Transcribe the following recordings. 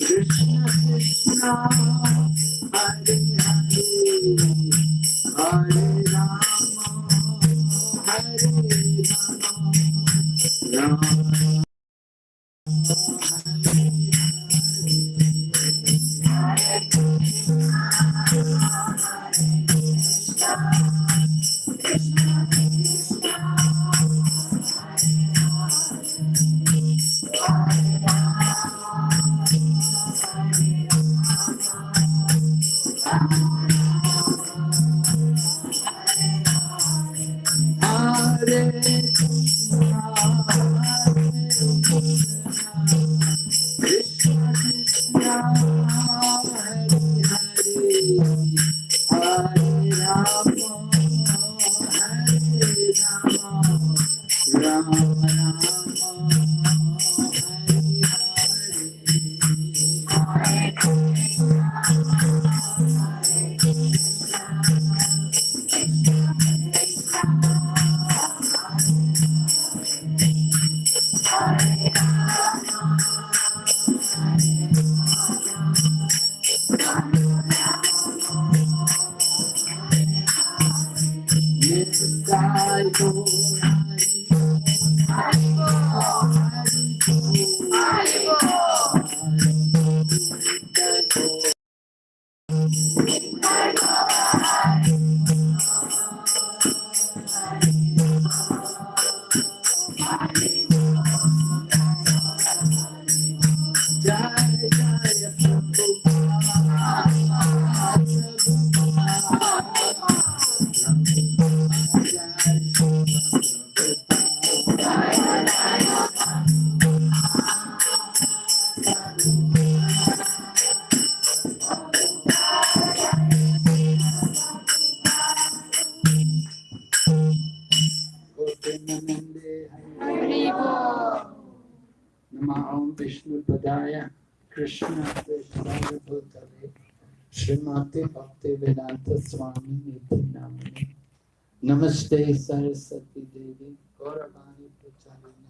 Krishna Krishna Hare Hare Hare Rama Hare Rama Rama श्रीमते भक्ति वेदांत स्वामी निधि नाम नमस्ते सरस्वती देवी गौरवाणी प्रचारिणी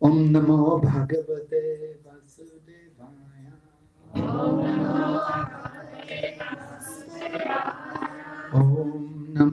ओम नमो भगवते वासुदेवाय ओम नमो भगवते वासुदेवाय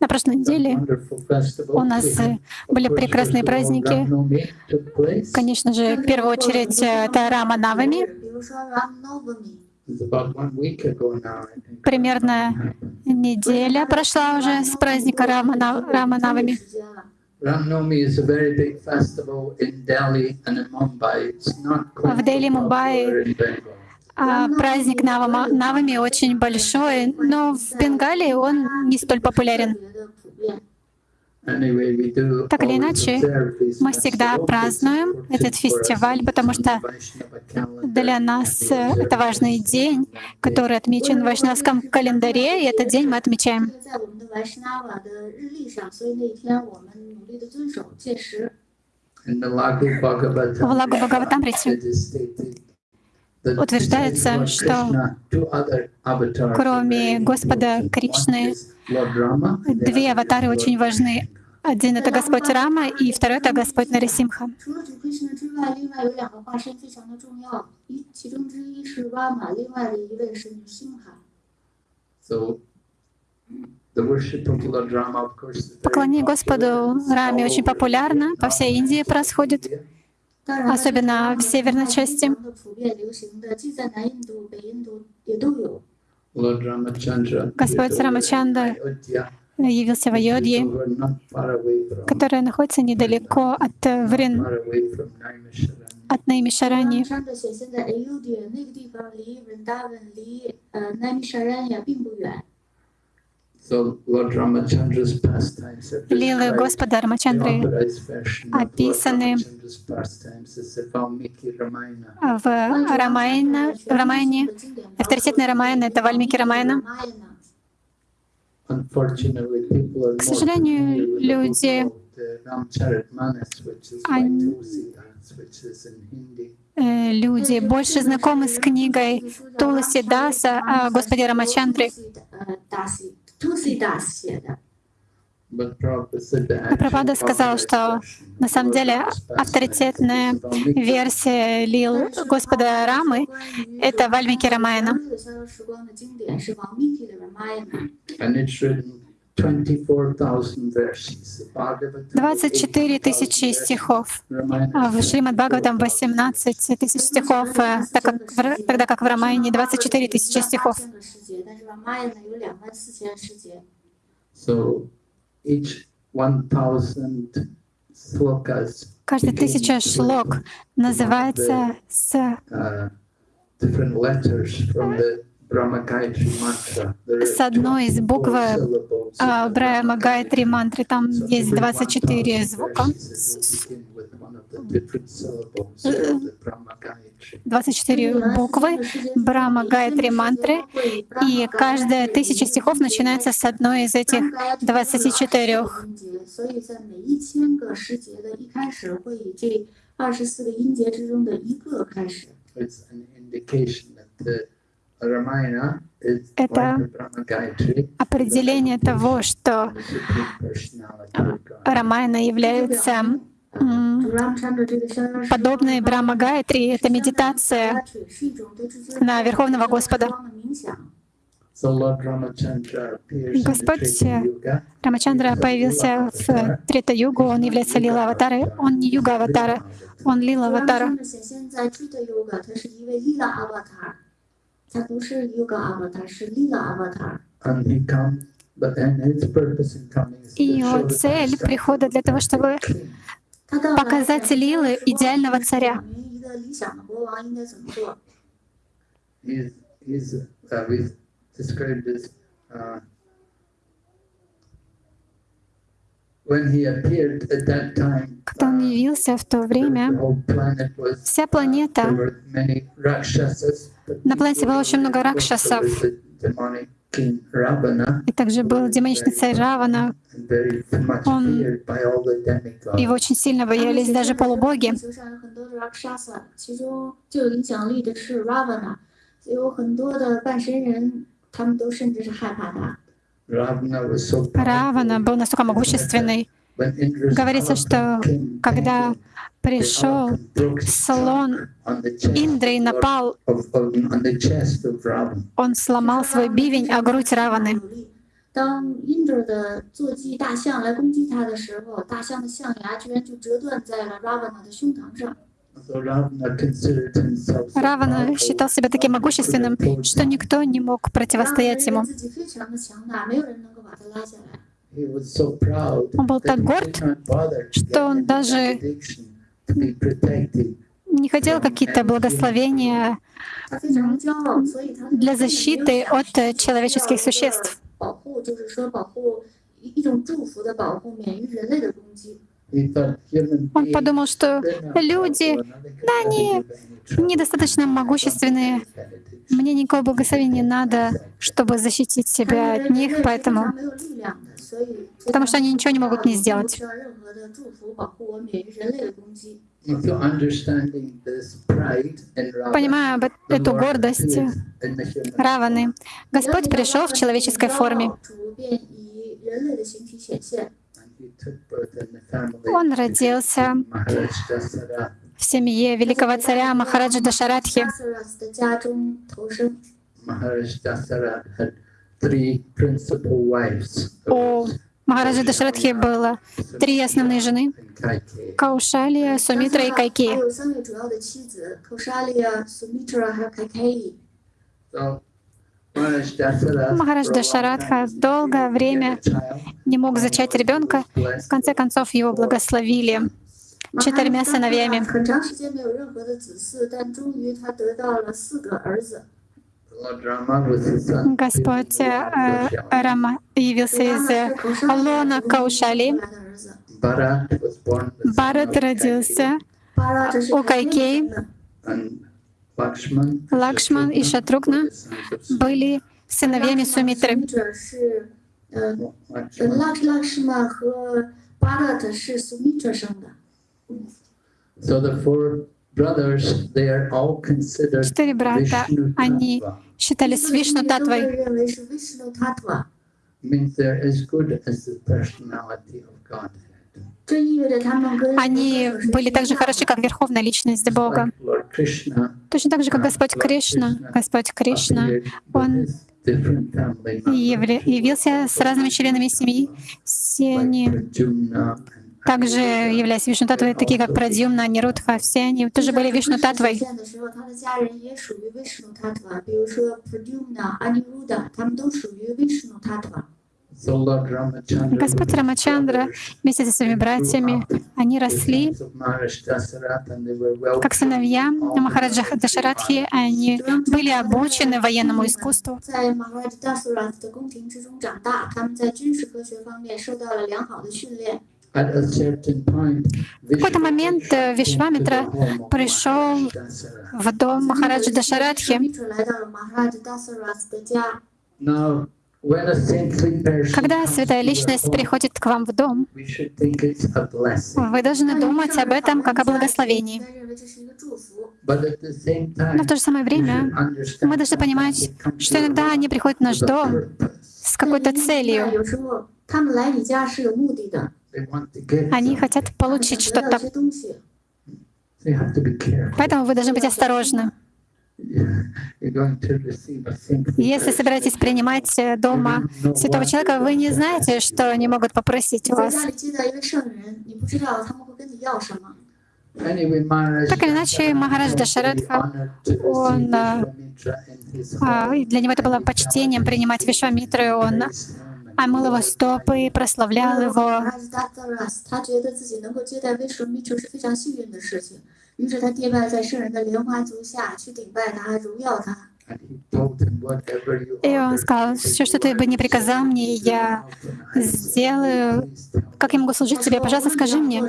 На прошлой неделе у нас э, были прекрасные праздники. Конечно же, в первую очередь э, это Рама Навами. Примерно неделя прошла уже с праздника Рама, Навами. В Дели, Мумбаи а, праздник Навама, Навами очень большой, но в Бенгалии он не столь популярен. Так или иначе, мы всегда празднуем этот фестиваль, потому что для нас э, это важный день, который отмечен в Вайшнавском календаре, и этот день мы отмечаем. В Лагу Бхагаватамрите утверждается, что кроме Господа Кришны, две аватары очень важны. Один — это Господь Рама, и второй — это Господь Нарисимха. Поклонение Господу Раме очень популярно, по всей Индии происходит особенно в северной части. Господь Рамачанда явился в Айодье, которая находится недалеко от э, Врин, от Наймишарани. Лилы Господа Рамачандры описаны в Рамайна, в Рамайне. Авторитетная Рамайна — это Вальмики Рамайна. К сожалению, люди, uh, они-. Э, Люди больше знакомы с книгой Туласи Даса о Господе Рамачандре. Но Прабхупада сказал, что на самом деле авторитетная версия лил Господа Рамы — это Вальмики Рамайна. And it's written 24,000 verses. The Bhagavatam is 24 тысячи 18,000 стихов. А в Шримад Бхагаватам 18 тысяч стихов, э, так как тогда как в Рамайне 24 тысячи стихов. So each 1,000 slokas Каждая тысяча шлок называется с uh, different letters from the Brahma Gayatri mantra. There are с одной из букв 24 syllables а, in the Брахма Гайтри мантры. Там So есть every 24 1,000 звука. verses, it will begin with one of the different syllables of the Brahma Gayatri. 24 буквы Брахма Гайтри мантры. И каждая тысяча стихов начинается с одной из этих 24. 所以在每一千个诗节的一开始，会以这二十四个音节之中的一个开始。 Это определение того, что. Рамайна является подобной Брахма Гайтри. Это медитация на Верховного Господа. Господь. Рамачандра появился в Трита-югу, он является лила-аватарой. Он не юга-аватара, он лила-аватара. 显它是一位 Lila Avatar，它不是 Yoga Avatar，是 Lila Avatar。 And he comes, but then his purpose in coming is to И show его the цель прихода для того, чтобы king. 他到来 показать лилы идеального царя. 表明一个理想的国王应该怎么做。 He's, he's uh, we've described as uh, when he appeared at that time. Когда он uh, явился в то the время, whole planet was вся There планета, на планете было очень много ракшасов. И также был демоничный царь Равана. Он... Его очень сильно боялись даже полубоги. Равана был настолько могущественный, Говорится, что когда пришел слон Индры и напал, он сломал свой бивень о грудь Раваны. Равана считал себя таким могущественным, что никто не мог противостоять ему. Он был так горд, что он даже не хотел какие-то благословения для защиты от э, человеческих существ. Он подумал, что люди, да, они недостаточно могущественные, мне никакого благословения не надо, чтобы защитить себя от них, поэтому потому что они ничего не могут не сделать. Понимая эту гордость Раваны, Господь пришел в человеческой форме. Он родился в семье великого царя Махараджа Дашаратхи. У Махараджи Дашратхи было три основные жены — Каушалия, Сумитра и Кайки. Махарадж Дашарадха долгое время не мог зачать ребенка. В конце концов, его благословили четырьмя сыновьями. Господь э, Рама явился из э, Лона Каушали. Барат родился у Кайкей. Лакшман и Шатругна были сыновьями Сумитры. Четыре брата, они считались Вишну Татвой. Они были так же хороши, как Верховная Личность Бога. Точно так же, как Господь Кришна. Господь Кришна, Он явился с разными членами семьи. Все они также являясь вишнутатвой, такие как Прадьюмна, Нирудха, все они тоже были Вишну Татвой. Господь Рамачандра вместе со своими братьями, они росли как сыновья Махараджа Дашарадхи, они были обучены военному искусству. В какой-то момент э, Вишвамитра пришел в дом Махараджи Дашарадхи. Когда святая личность приходит к вам в дом, вы должны думать об этом как о благословении. Но в то же самое время мы должны понимать, что иногда они приходят в наш дом с какой-то целью. Они хотят получить что-то. Поэтому вы должны быть осторожны. Если собираетесь принимать э, дома святого человека, вы не знаете, что они могут попросить у вас. Так или иначе, Махарадж Дашарадха, он, э, а, для него это было почтением принимать Вишвамитру, и он а мыл его стопы, прославлял его. И он сказал, все, что ты бы не приказал мне, я сделаю. Как я могу служить тебе? Пожалуйста, скажи мне.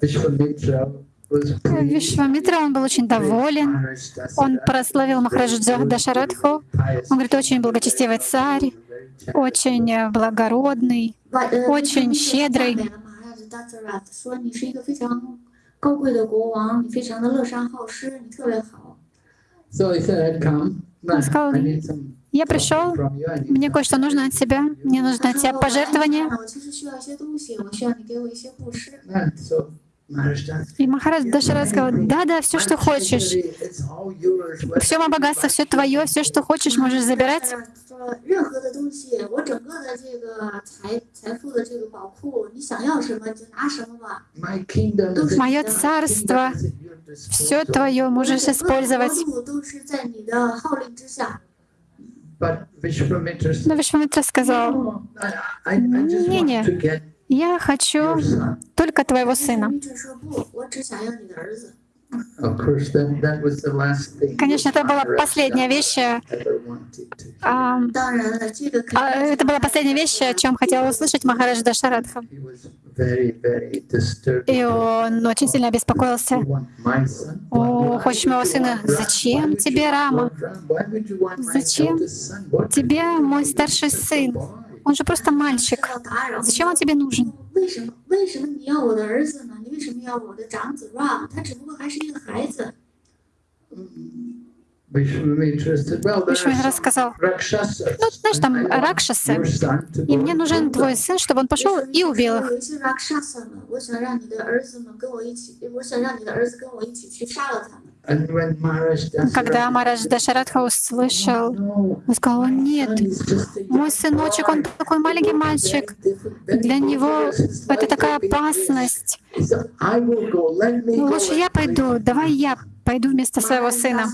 Вишвамитра Вишвамитра, он был очень доволен. Он прославил Махараджа Дашарадху. Он говорит, очень благочестивый царь, очень э, благородный, очень щедрый. Он сказал, я пришел, мне кое-что нужно от тебя, мне нужно от тебя пожертвование. И Махарадж Дашарат сказал, да-да, все, что хочешь. Все мое богатство, все твое, все, что хочешь, можешь забирать. Мое царство, все твое можешь использовать. Но Вишвамитра сказал, не, не, я хочу только твоего сына. Конечно, это была последняя вещь. Э, а, а, это была последняя вещь, о чем хотел услышать Махарадж Дашарадха. И он очень сильно обеспокоился. О, хочешь моего сына? Зачем тебе, Рама? Зачем тебе мой старший сын? Он же просто мальчик. Зачем он тебе нужен? Вишвамитра рассказал? ну, знаешь, там ракшасы, и мне нужен твой сын, чтобы он пошел и убил их. Ракшаса, когда Марадж Дашарадха услышал, он сказал, нет, мой сыночек, он такой маленький мальчик, для него это такая опасность. Лучше я пойду, давай я пойду вместо своего сына.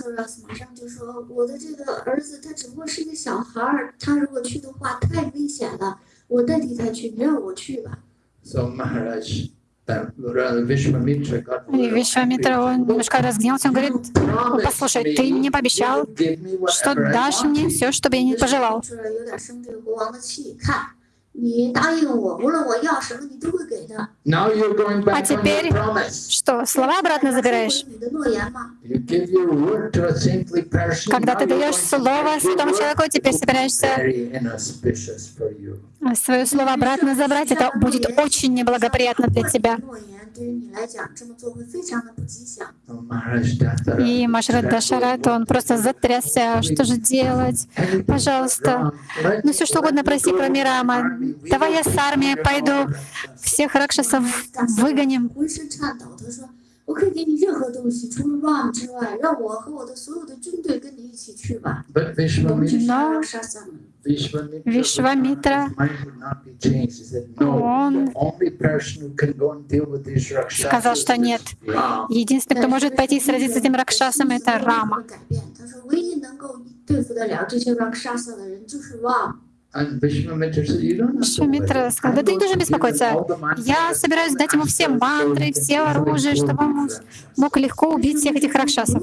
So Maharaj и Вишвамитра, он немножко разгневался, он говорит, «Ну, послушай, ты мне пообещал, что дашь мне все, что бы я не пожелал. А теперь что, слова обратно забираешь? Когда ты даешь слово святому человеку, теперь собираешься свое слово обратно забрать, это будет очень неблагоприятно для тебя. И Машрат Дашарат, он просто затрясся, а что же делать? Пожалуйста, ну все что угодно проси про Мирама, давай я с армией пойду, всех ракшасов выгоним. Но Вишвамитра, он сказал, что нет. Единственный, кто может пойти сразиться с этим ракшасом, это Рама. Вишвамитра сказал, да ты не должен беспокоиться. Я собираюсь дать ему все мантры, все оружие, чтобы он мог легко убить всех этих ракшасов.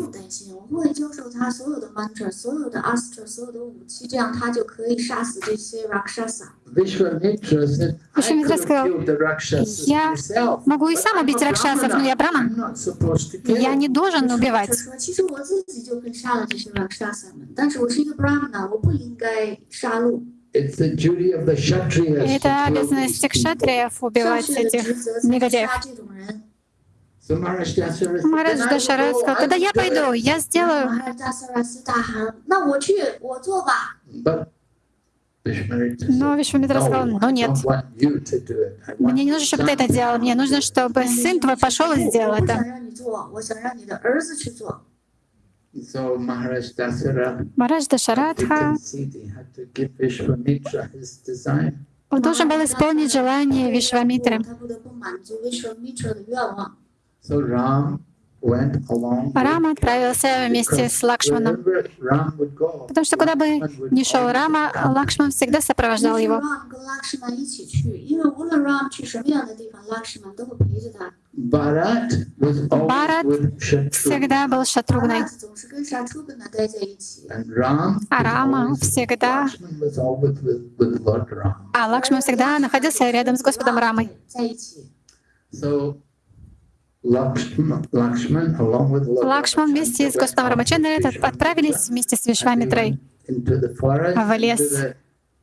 Вишвамитра сказал, я могу и сам убить ракшасов, но я браман. Я не должен убивать. Вишвамитра это обязанность кшатриев убивать этих негодяев. Махарадж Дашарат сказал, тогда я пойду, я сделаю. Но Вишвамитра сказал, ну нет, мне не нужно, чтобы ты это делал, мне нужно, чтобы сын твой пошел и сделал это. Махарадж Дашарадха он должен был исполнить желание Вишвамитры. Рама отправился вместе с Лакшманом. Потому что куда бы ни шел Рама, Лакшман всегда сопровождал его. Барат всегда был шатругной. А Рама всегда... А Лакшман всегда находился рядом с Господом Рамой. Лакшман вместе с Господом Рамачандрой отправились вместе с Вишвамитрой в лес,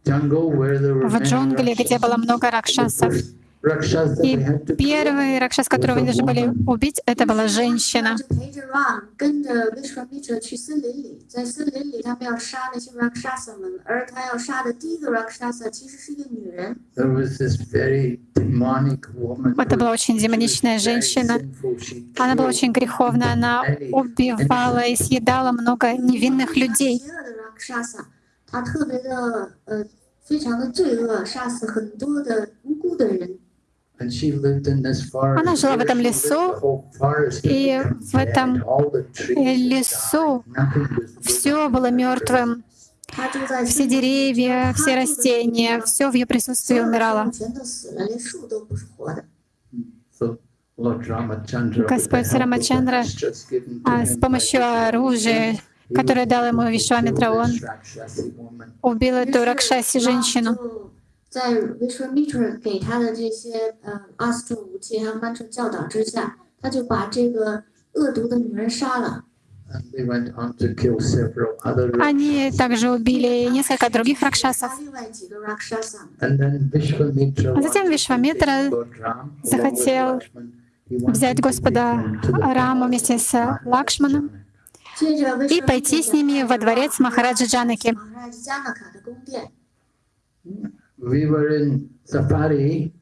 в джунгли, где было много ракшасов. first Rakshas that И they had to kill первый ракшас, которого они должны были убить, это была женщина. 就陪着 Ram 跟着 Vishwamitra 去森林里，在森林里他们要杀那些 Rakshasa 们，而他要杀的第一个 Rakshasa 其实是一个女人。 There was this very demonic woman. Это who- была очень демоничная she was very женщина. sinful. She Она была killed очень греховна, она убивала и съедала много невинных людей. 邪恶的 Rakshasa，他特别的呃，非常的罪恶，杀死很多的无辜的人。 она жила в этом лесу, и в этом э, лесу все было мертвым. Все деревья, все растения, все в ее присутствии умирало. Господь Рамачандра а, с помощью оружия, которое дал ему Вишвамитра, он убил эту Ракшаси женщину. 就在 Vishwamitra 给他的这些呃 astra 武器还有 mantra 教导之下，他就把这个恶毒的女人杀了。 And they went on to kill several other Они также убили несколько других ракшасов. 杀另外几个 Rakshasa。 And then Vishwamitra А затем wanted to Вишвамитра take Lord Ram, along with захотел Lakshman. He wanted взять to Господа take him to the Раму palace вместе of с Maharaja Лакшманом Janaka. 接着и пойти с ними во дворец Махараджа Джанаки.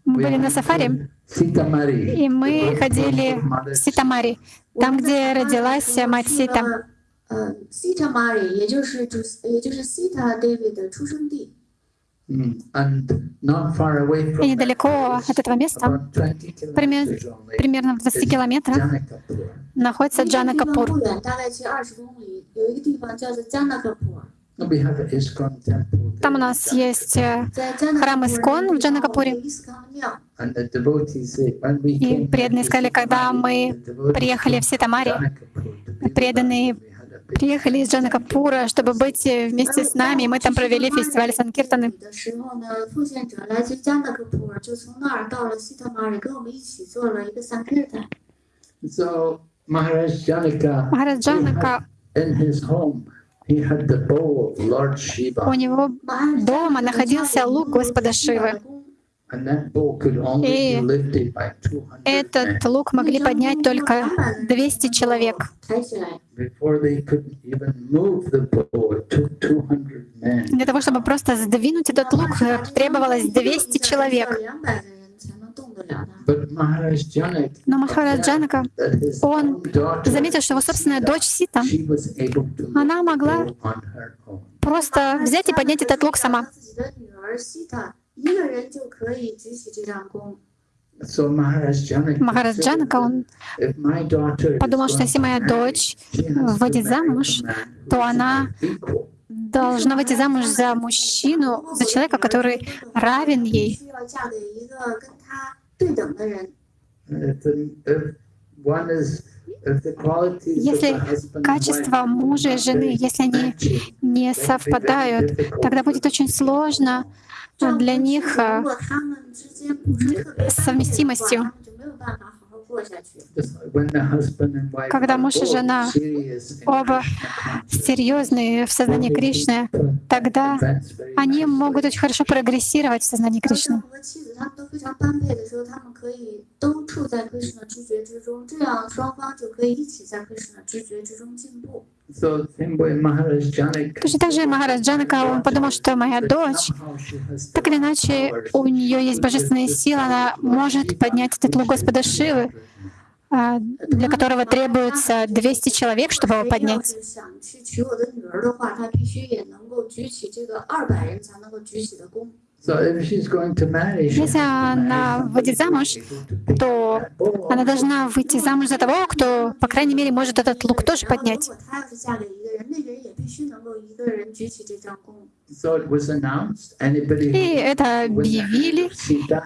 Мы были на сафари, и мы ходили в Ситамари, там, где родилась мать Сита. Ситамари, и недалеко от этого места, пример, примерно в 20 километрах, находится Джанакапур。там у нас есть э, храм Искон в Джанакапуре. И преданные сказали, когда мы приехали в Ситамари, преданные приехали из Джанакапура, чтобы быть э, вместе с нами. Мы там провели фестиваль Санкиртаны. Махарадж Джанака у него дома находился лук Господа Шивы. И этот лук могли поднять только 200 человек. Для того, чтобы просто сдвинуть этот лук, требовалось 200 человек. Но Махараджанака он заметил, что его собственная дочь Сита, она могла просто взять и поднять этот лук сама. Махараджанака он подумал, что если моя дочь выйдет замуж, то она должна выйти замуж за мужчину, за человека, который равен ей. 需要嫁给一个跟她对等的人。 If, the, if one is, if the qualities of Если the husband and качества wife мужа и are жены, very если они matching, не then it will be very совпадают, difficult тогда for будет очень сложно а, для них 如 а, 果他们之间不是特别 с совместимостью. Когда муж и жена оба серьезные в сознании Кришны, тогда они могут очень хорошо прогрессировать в сознании Кришны. Точно так же Махарадж Джанака, он подумал, что моя дочь, так или иначе, у нее есть божественная сила, она может поднять титул Господа Шивы, а, для которого требуется 200 человек, чтобы его поднять. Если она выйдет замуж, то она должна выйти замуж за того, кто, по крайней мере, может этот лук тоже поднять. И это объявили,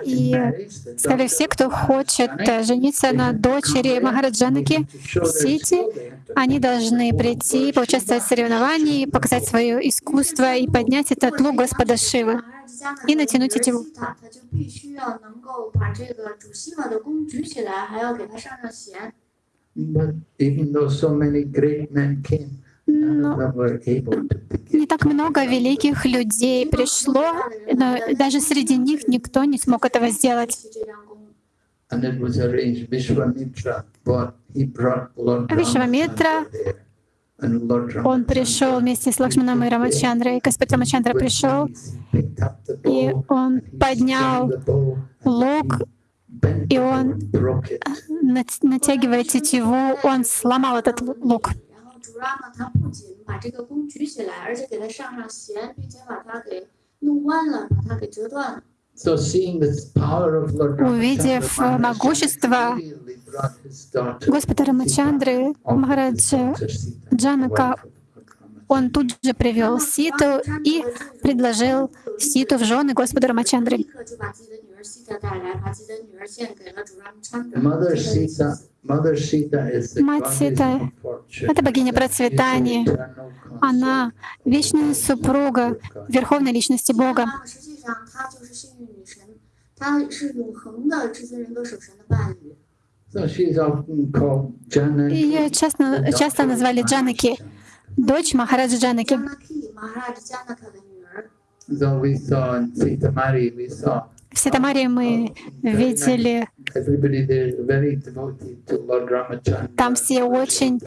и сказали, все, кто хочет э, жениться на дочери Махараджанаки Сити, они должны прийти, поучаствовать в соревновании, показать свое искусство и поднять этот лук Господа Шивы и натянуть эти But но не так много великих людей пришло, но даже среди них никто не смог этого сделать. Вишвамитра, он пришел вместе с Лакшманом и Рамачандрой. Господь Рамачандра пришел, и он поднял лук, и он, натягивая тетиву, он сломал этот лук. 然后主拉嘛，他不仅把这个弓举起来，而且给它上上弦，并且把它给弄弯了，把它给折断了。 So seeing the power of Lord Увидев Ramachandra, Maharaj могущество immediately brought his daughter Господа Рамачандры, Sita, Махараджа daughter Sita, Джанака, wife of Lord Ramachandra. он тут же привел Ситу и предложил Ситу в жены Господу Рамачандры. Sita Мать Сита — это богиня процветания. Она — вечная супруга Верховной Личности Бога. Ее часто, часто назвали Джанаки, дочь Махараджа Джанаки. So we saw in Sita Mari, we saw в Ситамаре мы видели, там все очень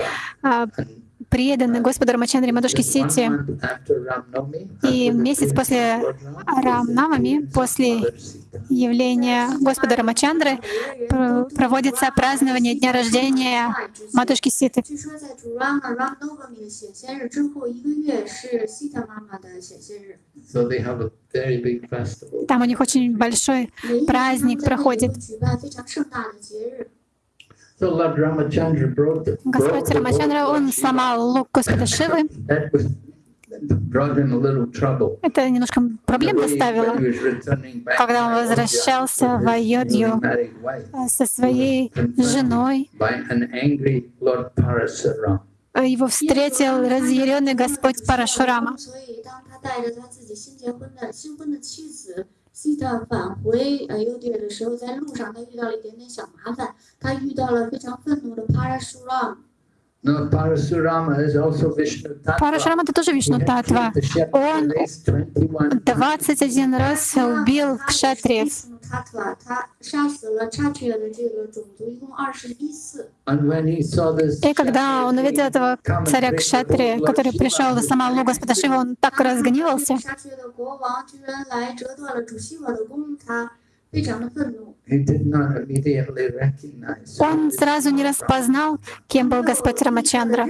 преданный Господу Рамачандре Мадушки Сити. И месяц после Рамнамами, после явления Господа Рамачандры, проводится празднование дня рождения Матушки Ситы. Там у них очень большой праздник проходит. Господь Рамачандра, он сломал лук Господа Шивы, That was brought him a little trouble. Это немножко проблем доставило, когда он возвращался в Айодью э, со своей женой. Его встретил разъяренный Господь Парашурама. 西塔返回呃优迪的时候，在路上他遇到了一点点小麻烦，他遇到了非常愤怒的 Parashuram。Парашурама это тоже Вишну Татва. Он 21 раз убил кшатриев. И когда он увидел этого царя Кшатри, который пришел в Самалу Господа Шива, он так разгневался. Он сразу не распознал, кем был Господь Рамачандра.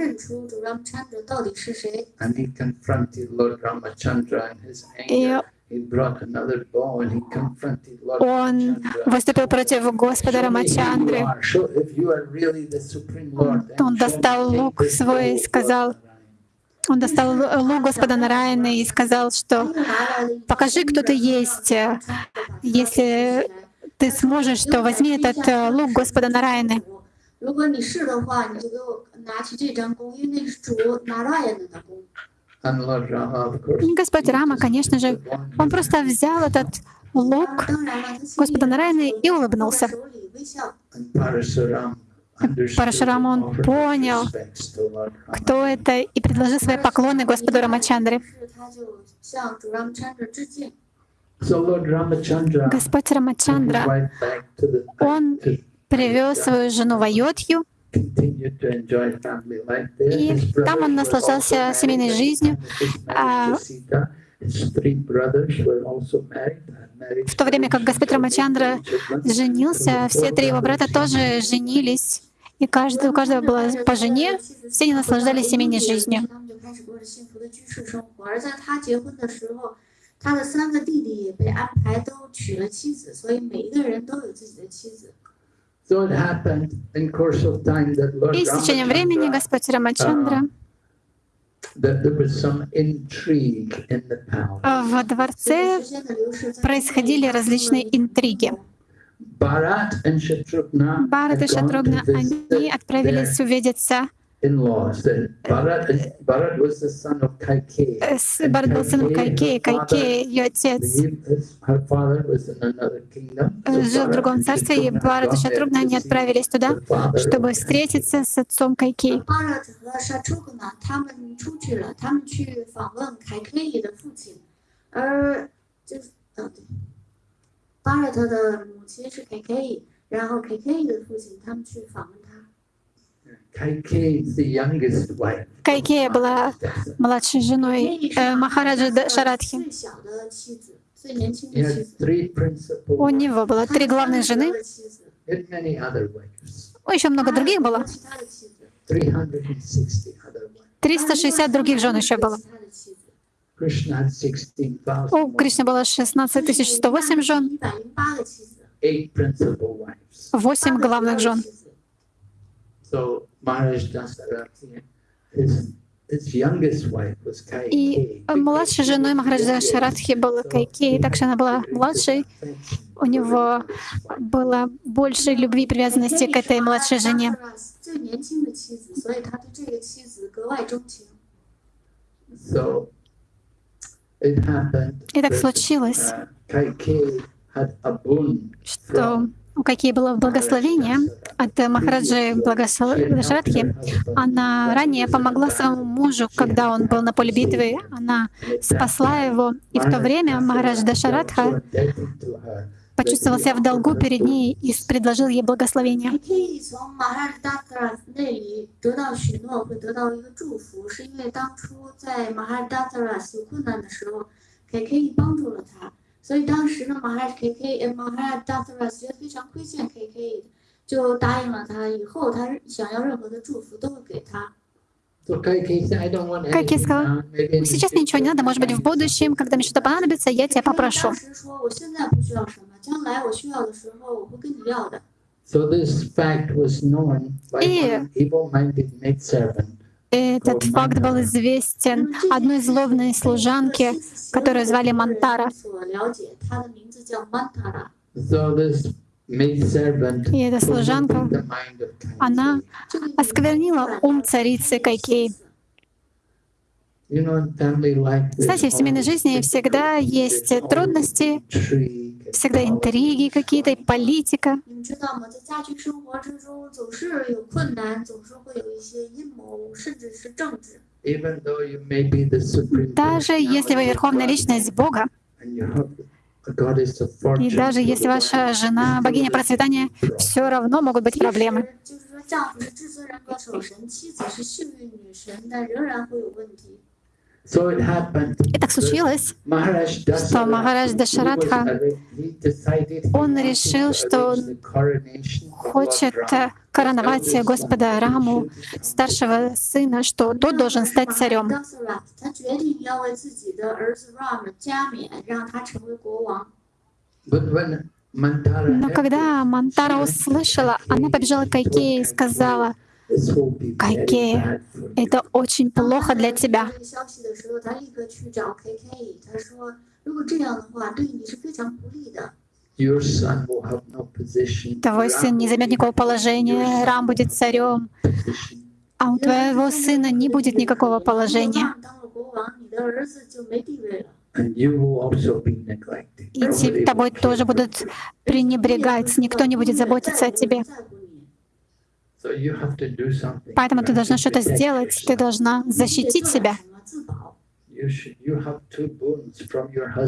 И он выступил против Господа Рамачандры. Он достал лук свой и сказал, он достал лук Господа Нараяны и сказал, что покажи, кто ты есть. Э, если ты сможешь, то возьми этот э, лук Господа Нараяны. Господь Рама, конечно же, он просто взял этот лук Господа Нараяны и улыбнулся. Парашарам он понял, кто это, и предложил свои поклоны Господу Рамачандре. Господь Рамачандра, он привез свою жену в there. И там он наслаждался семейной жизнью. А, В то время как Господь Рамачандра женился, все три его брата тоже женились, и каждый, у каждого была по жене, все они наслаждались семейной жизнью. 他们就开始过着幸福的居士生活。而在他结婚的时候，他的三个弟弟也被安排都娶了妻子，所以每一个人都有自己的妻子。 So it happened in course of time that Lord И с течением времени Ramachandra, Господь Рамачандра that there was some intrigue in the palace. во дворце 时间的流逝，在 происходили различные интриги. Bharat and Shatrughna Барат и had gone Шатрогна, to они visit their отправились увидеться. in-laws. And Bharat, Bharat was the son of Kaikeyi. Э, с- Барат был сыном Кайкеи, Кайкеи, ее отец, He- his- Her father was in another kingdom. э, So жил в Bharat другом and царстве, и Shatrughna Барат и had gone there Шатрогна, to они see отправились туда, the father чтобы of встретиться с отцом Кайкеи. 巴勒特和沙楚克呢，他们出去了，他们去访问凯克伊的父亲，而就是呃对，巴勒特的母亲是凯克伊，然后凯克伊的父亲他们去访问 Кайкея была младшей женой Махараджи э, Махараджа Шарадхи. У него было три главные жены. О, еще много других было. 360 других жен еще было. У Кришны было 16 108 жен, Восемь главных жен. И младшей женой Махараджа Шарадхи была Кайкеи, так что она была младшей. У него было больше любви и привязанности к этой младшей жене. И так случилось, что у Кайкеи было благословение от Махараджи Благошарадхи. Она ранее помогла своему мужу, когда он был на поле битвы. Она спасла его. И в то время Махарадж Дашарадха почувствовал себя в долгу перед ней и предложил ей благословение. 你可以从马哈达特那里得到许诺，会得到一个祝福，是因为当初在马哈达特有困难的时候，K K 帮助了他， 所以当时呢，马哈 K K 呃马哈达特觉得非常亏欠 K K，就答应了他，以后他想要任何的祝福都会给他。 So Kaikeyi said, I don't want Кайкеи anything сказала, now, maybe in the Сейчас мне ничего не надо, может быть, в будущем, когда мне что-то понадобится, я тебя попрошу. 当时说我现在不需要什么，将来我需要的时候我会跟你要的。 So this fact was known by И- one evil-minded maidservant Этот факт был известен одной злобной служанке, которую звали Мантара. И эта служанка, она осквернила ум царицы Кайкей. Знаете, в семейной жизни всегда есть трудности, всегда интриги какие-то, политика. Даже если вы верховная личность Бога, и даже если ваша жена богиня процветания, все равно могут быть проблемы. И так случилось, что Махарадж Дашарадха, он решил, что он хочет э, короновать Господа Раму, старшего сына, что тот должен стать царем. Но когда Мантара услышала, она побежала к Айке и сказала — Какие? Это очень плохо для тебя. Твой сын не займет никакого положения, Рам будет царем, а у твоего сына не будет никакого положения. И тобой тоже будут пренебрегать, никто не будет заботиться о тебе. Поэтому ты должна что-то сделать, ты должна защитить себя. У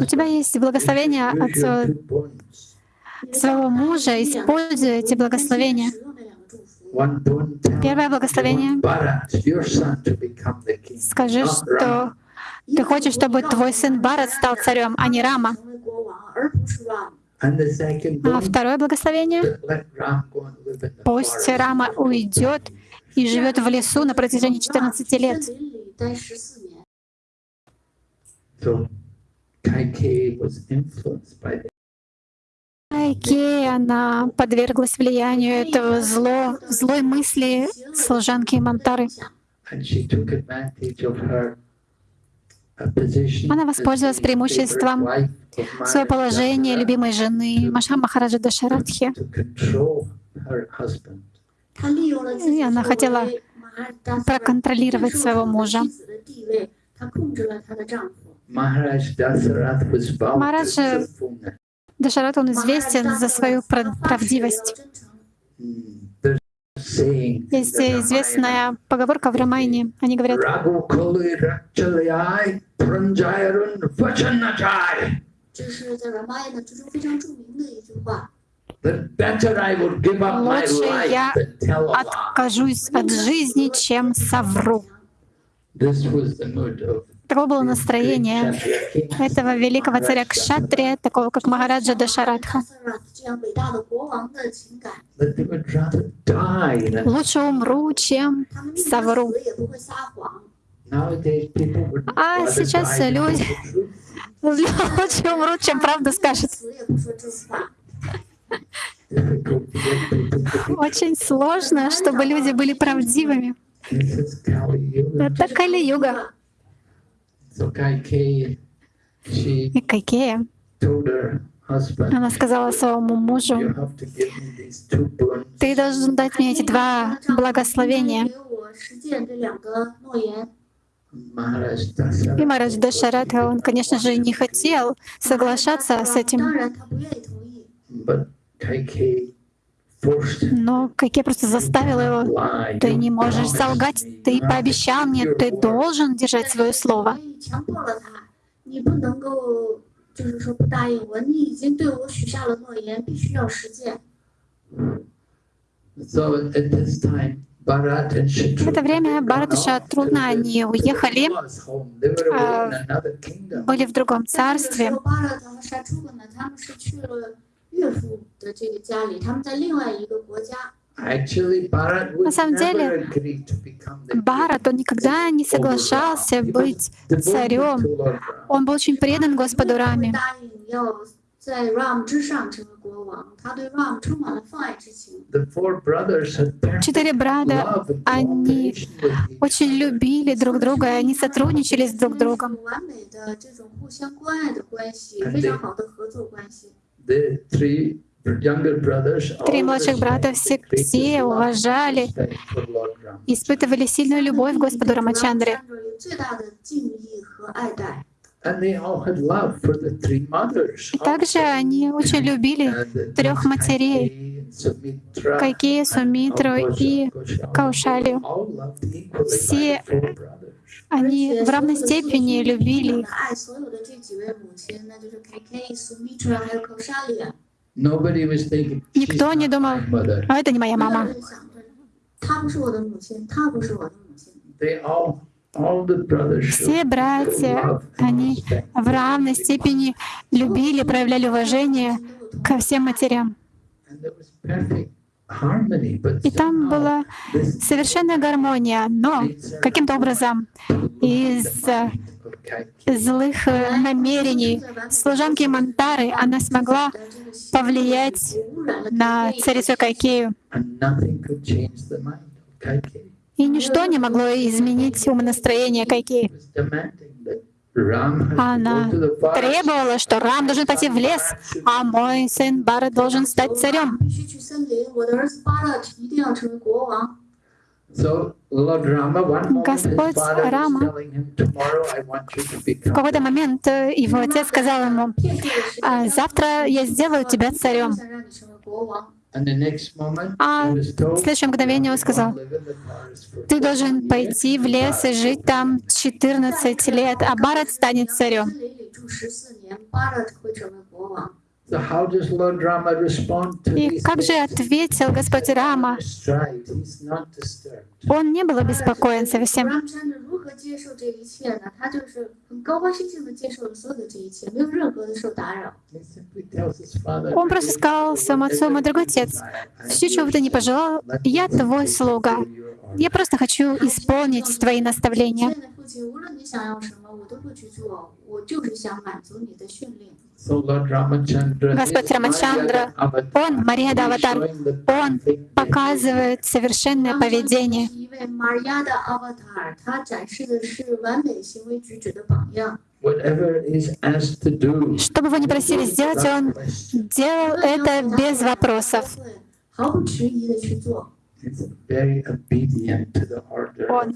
тебя есть благословение от своего мужа, используй эти благословения. Первое благословение. Скажи, что ты хочешь, чтобы твой сын Барат стал царем, а не Рама. А второе благословение. Пусть Рама уйдет и живет в лесу на протяжении 14 лет. Кайке, она подверглась влиянию этого зло, злой мысли служанки Мантары. Она воспользовалась преимуществом своего положения любимой жены Маша Махараджа Дашарадхи. И она хотела проконтролировать своего мужа. Махарадж Дашарат, он известен за свою правдивость. Есть известная поговорка в Рамайне. Они говорят, лучше я откажусь от жизни, чем совру. This was the mood of Таково было настроение этого великого царя Кшатри, такого как Махараджа Дашарадха. Лучше умру, чем совру. А сейчас люди лучше умрут, чем правду скажут. Очень сложно, чтобы люди были правдивыми. Это Кали-юга. И Кайкея, она сказала своему мужу, «Ты должен дать мне эти два благословения». И Марадж Дашарадха, он, конечно же, не хотел соглашаться с этим. Но как я просто заставила его, ты не можешь солгать, ты пообещал мне, ты должен держать свое слово. В это время Барат и трудно, они уехали, а, были в другом царстве. На самом деле, Барат, он никогда не соглашался быть царем. Он был очень предан Господу Раме. Четыре брата, они очень любили друг друга, и они сотрудничали с друг другом. Три младших брата все, все уважали, испытывали сильную любовь к Господу Рамачандре. И Также они очень любили трех матерей, Кайкею, Сумитру и Каушалию. Все они в равной степени любили их. Никто не думал, а это не моя мама. Все братья, они в равной степени любили, проявляли уважение ко всем матерям. И там была совершенная гармония, но каким-то образом of Kaikeyi злых э, намерений служанки Мантары она смогла повлиять на царицу Кайкею. И ничто не могло изменить умонастроение Кайкеи. Она требовала, что Рам должен пойти в лес, а мой сын Барат должен стать царем. Господь Рама в какой-то момент э, его отец сказал ему, «А, «Завтра я сделаю тебя царем». А в следующее мгновение он сказал, «Ты должен пойти в лес и жить там 14 лет, а Барат станет царем». И как же ответил Господь Рама? Он не был обеспокоен совсем. Он просто сказал своему отцу, мой а дорогой отец, все, чего бы ты не пожелал, я твой слуга. Я просто хочу исполнить твои наставления. Господь Рамачандра, он Марьяда Аватар, он показывает совершенное поведение. Что бы вы ни просили сделать, он делал это без вопросов. Он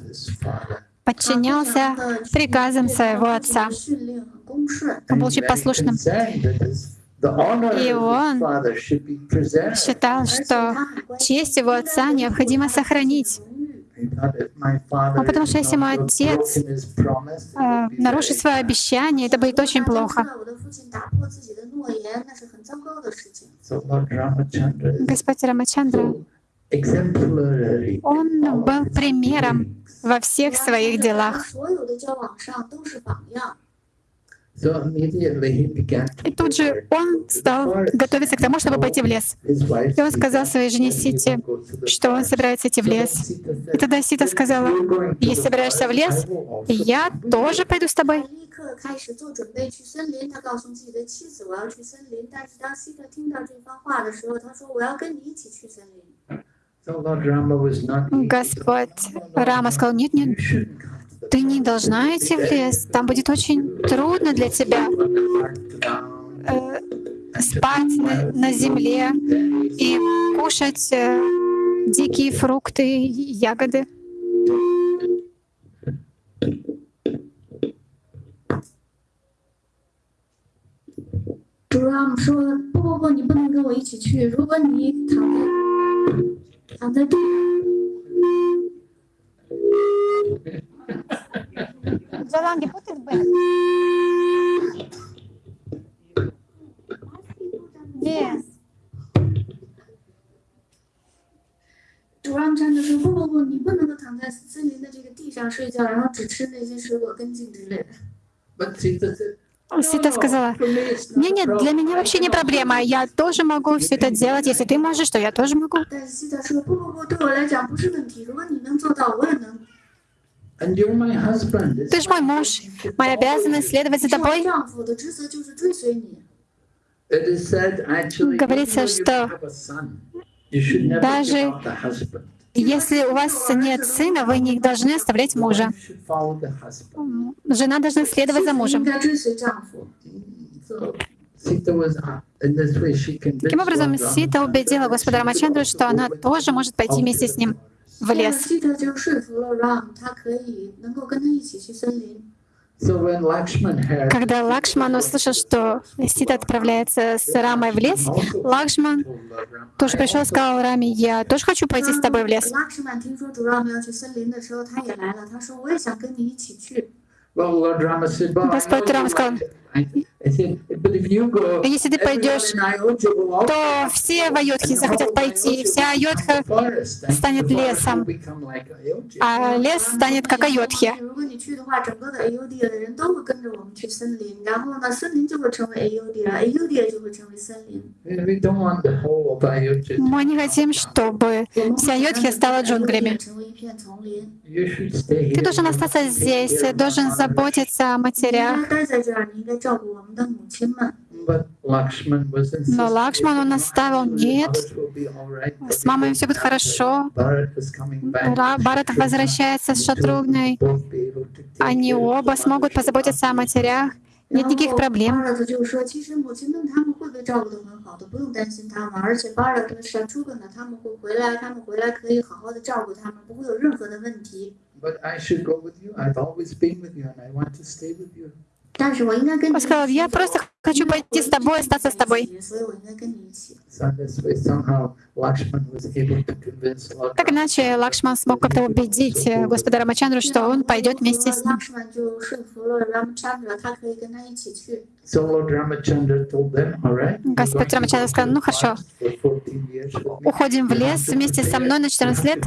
подчинялся приказам своего отца. Он был очень послушным. И он считал, что честь его отца необходимо сохранить. Потому что если мой отец а, нарушит свое обещание, это будет очень плохо. Господь Рамачандра он был примером во всех своих делах. И тут же он стал готовиться к тому, чтобы пойти в лес. И он сказал своей жене Сити, что он собирается идти в лес. И тогда Сита сказала, если собираешься в лес, я тоже пойду с тобой. Господь Рама сказал, нет, нет, You shouldn't come to the ты не должна идти в лес, там будет очень трудно для тебя э, спать на, на земле и кушать э, дикие фрукты и ягоды. 主 Ram 说：“不不不，你不能跟我一起去。如果你躺在 躺在地主 Ram 站着说：不不不，你不能够躺在森林的这个地上睡觉，然后只吃那些水果根茎之类的。Sita said, Света сказала, нет, нет, для меня вообще не проблема, я тоже могу все это делать, если ты можешь, то я тоже могу. Ты же мой муж, моя обязанность следовать за тобой. Говорится, что даже если у вас нет сына, вы не должны оставлять мужа. Жена должна следовать за мужем. Таким образом, Сита убедила господа Рамачандру, что она тоже может пойти вместе с ним в лес. Когда Лакшман услышал, что Сита отправляется с Рамой в лес, Лакшман тоже пришел и сказал Раме, я тоже хочу пойти с тобой в лес. Господь Рама сказал, а если ты пойдешь, то все в Айодхе захотят пойти, вся Айодха станет лесом, а лес станет как Айодхе. Мы не хотим, чтобы вся Айодхия стала джунглями. Ты должен остаться здесь, должен заботиться о матерях. Но Лакшман он оставил, нет, с мамой все будет хорошо. Барат возвращается с Шатругной. Они оба смогут позаботиться о матерях. Нет никаких проблем. But I should go with you. I've always been with you, and I want to stay with you. Он сказал, я просто хочу пойти с тобой, остаться с тобой. Так иначе Лакшман смог как-то убедить э, господа Рамачандру, что он пойдет вместе с ним. Господь Рамачандра сказал, ну хорошо, уходим в лес вместе со мной на 14 лет,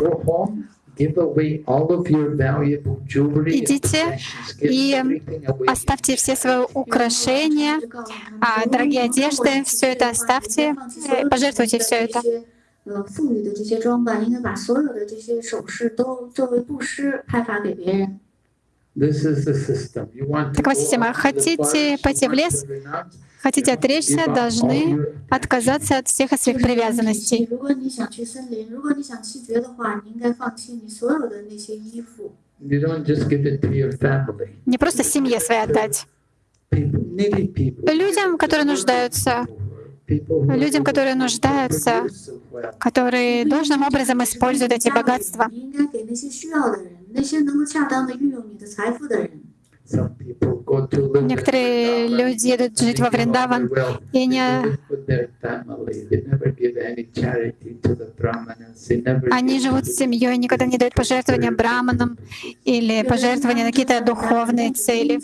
Go home, give away all of your valuable jewelry and Идите possessions. Give и everything away. Оставьте все свои украшения, а, дорогие одежды, все это оставьте, э, пожертвуйте все это. 呃，妇女的这些装扮，应该把所有的这些首饰都作为布施派发给别人。 This is the system. You want to Такова go система. out to the Хотите forest, пойти you в want лес? Хотите отречься, должны отказаться от всех своих привязанностей. Не просто семье своей отдать. Людям, которые нуждаются, людям, которые нуждаются, которые должным образом используют эти богатства. Некоторые люди едут жить во Вриндаван и не... Они живут с семьей, никогда не дают пожертвования браманам или пожертвования на какие-то духовные цели.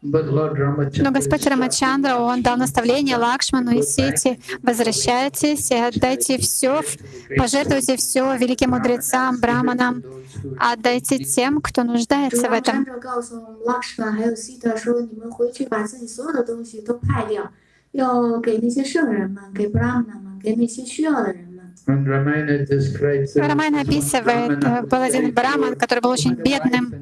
Но Господь Рамачандра, он дал наставление Лакшману и Сити, возвращайтесь и отдайте все, пожертвуйте все великим мудрецам, браманам, отдайте тем, кто нуждается в этом. Лакшман Рамайна описывает, э, был один браман, который был очень бедным.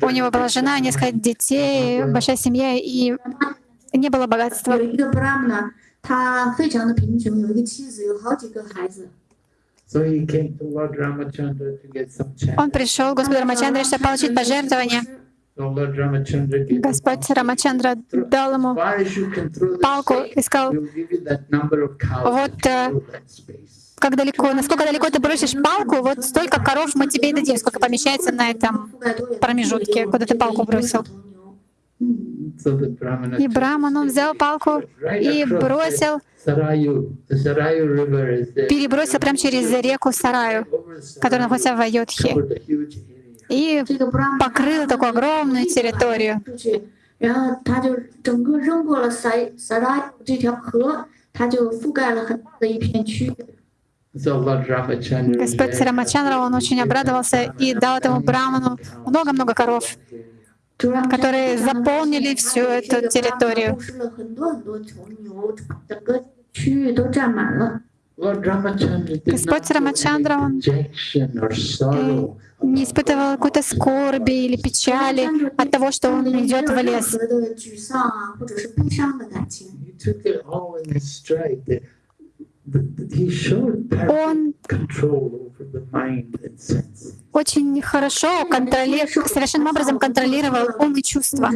У него была жена, несколько детей, большая семья, и не было богатства. Он пришел к Господу Рамачандре, чтобы получить пожертвование. Господь Рамачандра дал ему палку и сказал, Вот, э, как далеко, насколько далеко ты бросишь палку, вот столько коров мы тебе и дадим, сколько помещается на этом промежутке, куда ты палку бросил. И Браман, он взял палку и бросил, перебросил прямо через реку Сараю, которая находится в Айодхе, и покрыла такую огромную территорию. Господь Рамачандра, он очень обрадовался и дал этому браману много-много коров, которые заполнили всю эту территорию. Господь Рамачандра, он э, не испытывал какой-то скорби или печали от того, что он идет в лес. Он очень хорошо контролировал, совершенным образом контролировал ум и чувства.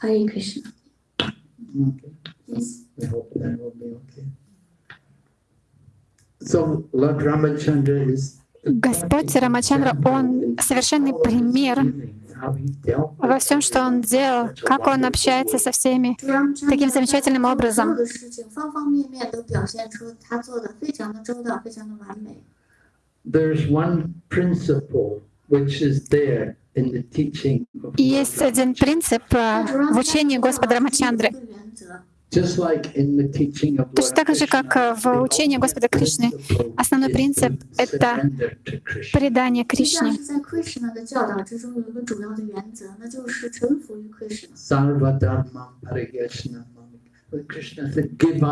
Hare Krishna. Okay. Yes. I hope that will be okay. So Lord Ramachandra is Господь Рамачандра, Он совершенный пример во всем, что он делал, как он общается со всеми таким замечательным образом. И есть один принцип э, в учении Господа Рамачандры. Точно так же, как э, в учении Господа Кришны, основной принцип — это предание Кришне.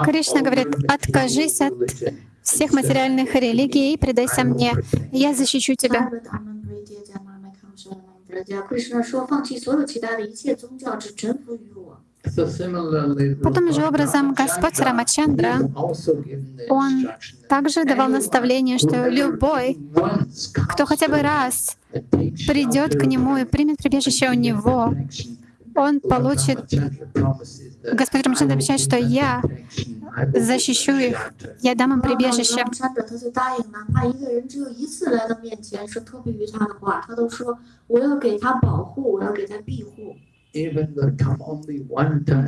Кришна говорит, откажись от всех материальных религий и предайся мне, я защищу тебя. Кришна Потом же образом Господь Рамачандра, он также давал наставление, что любой, кто хотя бы раз придет к нему и примет прибежище у него, он получит... Господь Рамачандра обещает, что я защищу их, я дам им прибежище.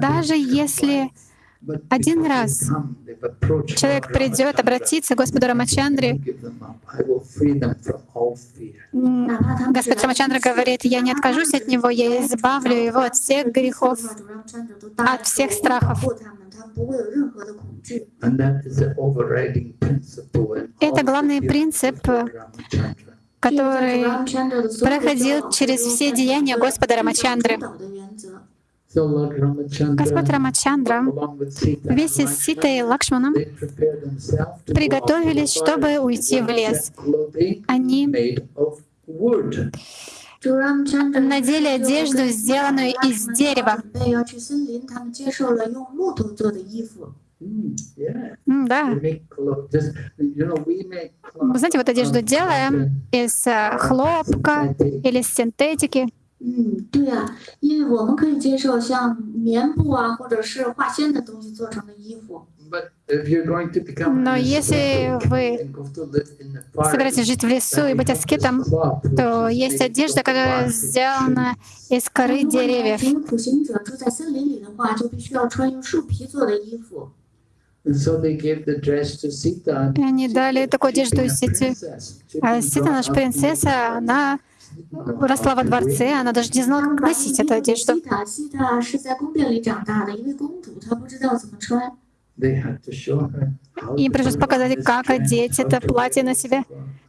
Даже если один раз человек придет обратиться к Господу Рамачандре, Господь Рамачандра говорит, я не откажусь от него, я избавлю его от всех грехов, от всех страхов. Это главный принцип который проходил через все деяния Господа Рамачандры. Господь Рамачандра вместе с Ситой и Лакшманом приготовились, чтобы уйти в лес. Они надели одежду, сделанную из дерева. 准备要去森林，他们接受了用木头做的衣服。 Mm, yeah, М, Да, they make clothes. Just, you know, we make вы clothes знаете, вот одежду of делаем из э, хлопка synthetic или из синтетики. 嗯，对啊，因为我们可以接受像棉布啊，或者是化纤的东西做成的衣服。 But if you're going to become Но an если ascetic вы and go to live in the forest, собираетесь жить в лесу и быть аскетом, то есть одежда, которая сделана из коры 如果你要 деревьев. И они дали такую одежду Сити. А Сита, наша принцесса, она росла во дворце, она даже не знала, как носить эту одежду. Им пришлось показать, как одеть это платье на себе,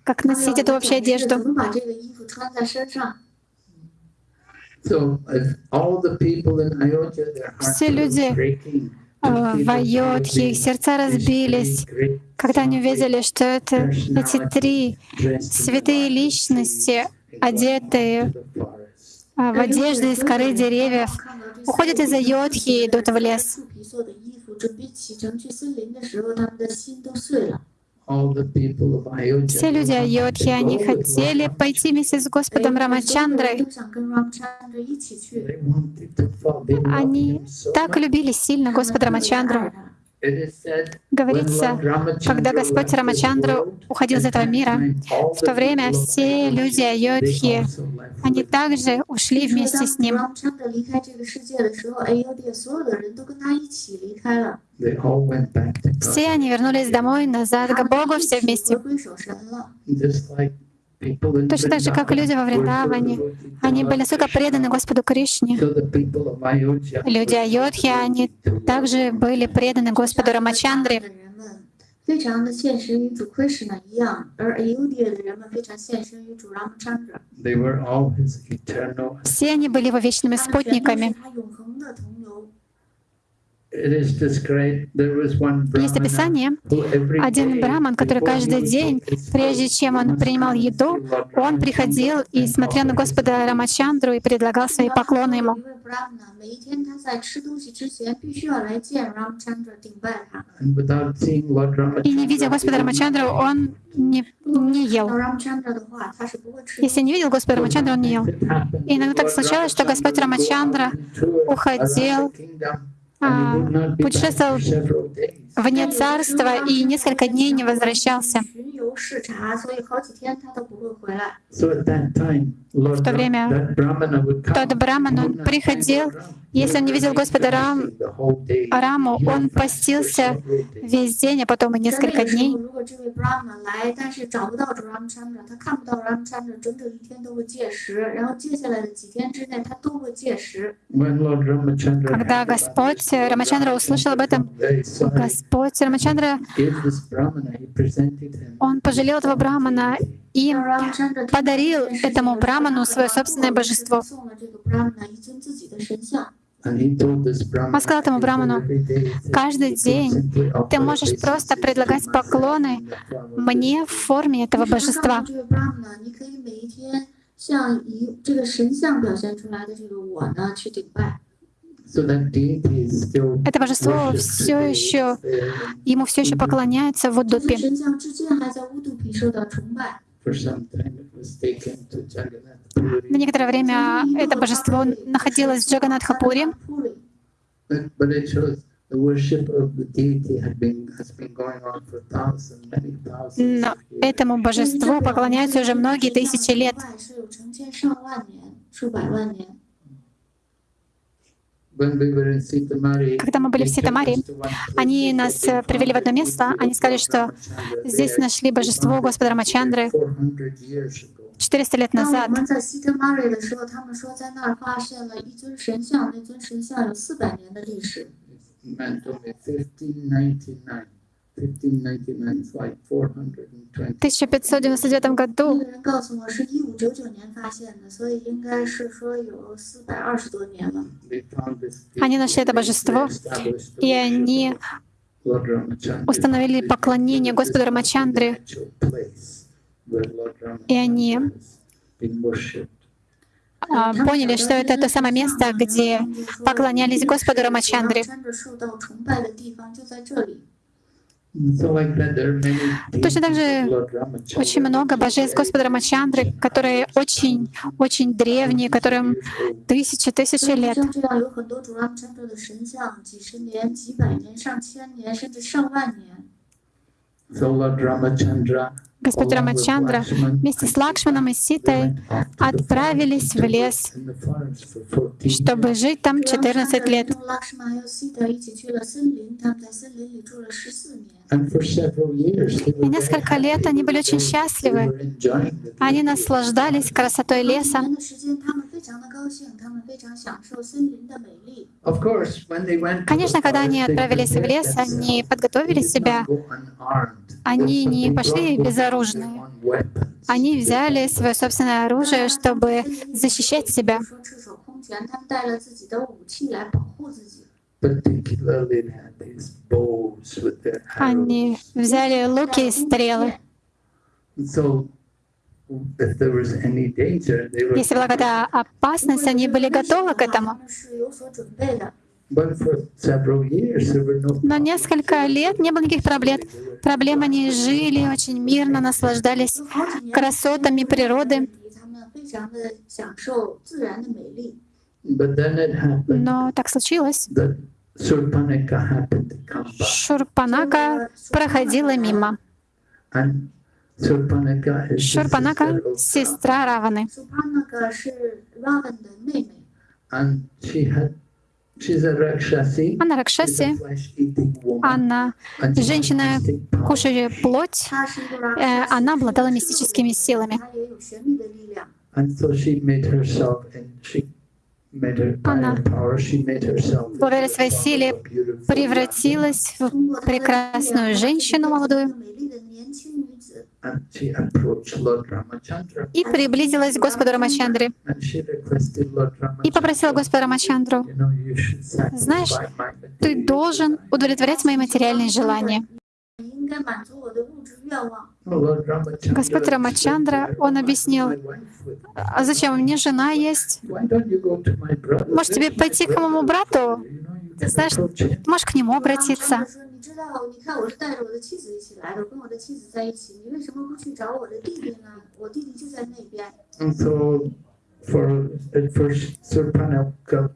как носить эту вообще одежду. Все люди в Айодхе их сердца разбились, когда они увидели, что это эти три святые личности, одетые а, в одежды из коры деревьев, уходят из Айодхи и идут в лес. Все люди Айодхи, они хотели пойти вместе с Господом Рамачандрой. Они так любили сильно Господа Рамачандру. Говорится, когда Господь Рамачандра уходил из этого мира, в то время все люди Айодхи, они также ушли вместе с ним. Все они вернулись домой, назад к Богу, все вместе. Точно так же, как люди во Вриндаване. Они были настолько преданы Господу Кришне. Люди Айодхи, они также были преданы Господу Рамачандре. Все они были его вечными спутниками. Есть описание, один браман, который каждый день, прежде чем он принимал еду, он приходил и смотрел на Господа Рамачандру и предлагал свои поклоны ему. И не видя Господа Рамачандру, он не, не ел. Если не видел Господа Рамачандру, он не ел. И иногда так случалось, что Господь Рамачандра уходил а, путешествовал вне царства и несколько дней не возвращался. В то время тот браман, он приходил если он не видел Господа Рам, Раму, он постился весь день, а потом и несколько дней. Когда Господь Рамачандра услышал об этом, Господь Рамачандра, он пожалел этого Брамана и подарил этому Браману свое собственное божество. Он сказал этому браману, каждый день ты можешь просто предлагать поклоны мне в форме этого божества. Это божество все еще, ему все еще поклоняется в Удупе. На некоторое время это божество находилось в Джаганатхапуре, но этому божеству поклоняются уже многие тысячи лет. Когда мы были в Ситамаре, они нас э, привели в одно место, они сказали, что здесь нашли божество Господа Рамачандры 400 лет назад. 1599 году они нашли это божество, и они установили поклонение Господу Рамачандре, и они поняли, что это то самое место, где поклонялись Господу Рамачандре. Точно так же очень много божеств Господа Рамачандры, которые очень-очень древние, которым тысячи, тысячи лет. So Lord Ramachandra Господь Рамачандра вместе с Лакшманом и Ситой отправились в лес, чтобы жить там 14 лет. И несколько лет они были очень счастливы. Они наслаждались красотой леса. Конечно, когда они отправились в лес, они подготовили себя. Они не пошли без оружия вооружены. Они взяли свое собственное оружие, чтобы защищать себя. Они взяли луки и стрелы. Если была какая-то опасность, они были готовы к этому. Но несколько лет не было никаких проблем. Проблем они жили очень мирно, наслаждались красотами природы. Но так случилось. Шурпанака проходила мимо. Шурпанака — сестра Раваны. Она Ракшаси, она женщина, кушая плоть, э, она обладала мистическими силами. Она, благодаря своей силе, превратилась в прекрасную женщину молодую и приблизилась к Господу Рамачандре и попросила Господа Рамачандру, «Знаешь, ты должен удовлетворять мои материальные желания». Господь Рамачандра, он объяснил, а зачем мне жена есть? Может, тебе пойти к моему брату? знаешь, можешь к нему обратиться.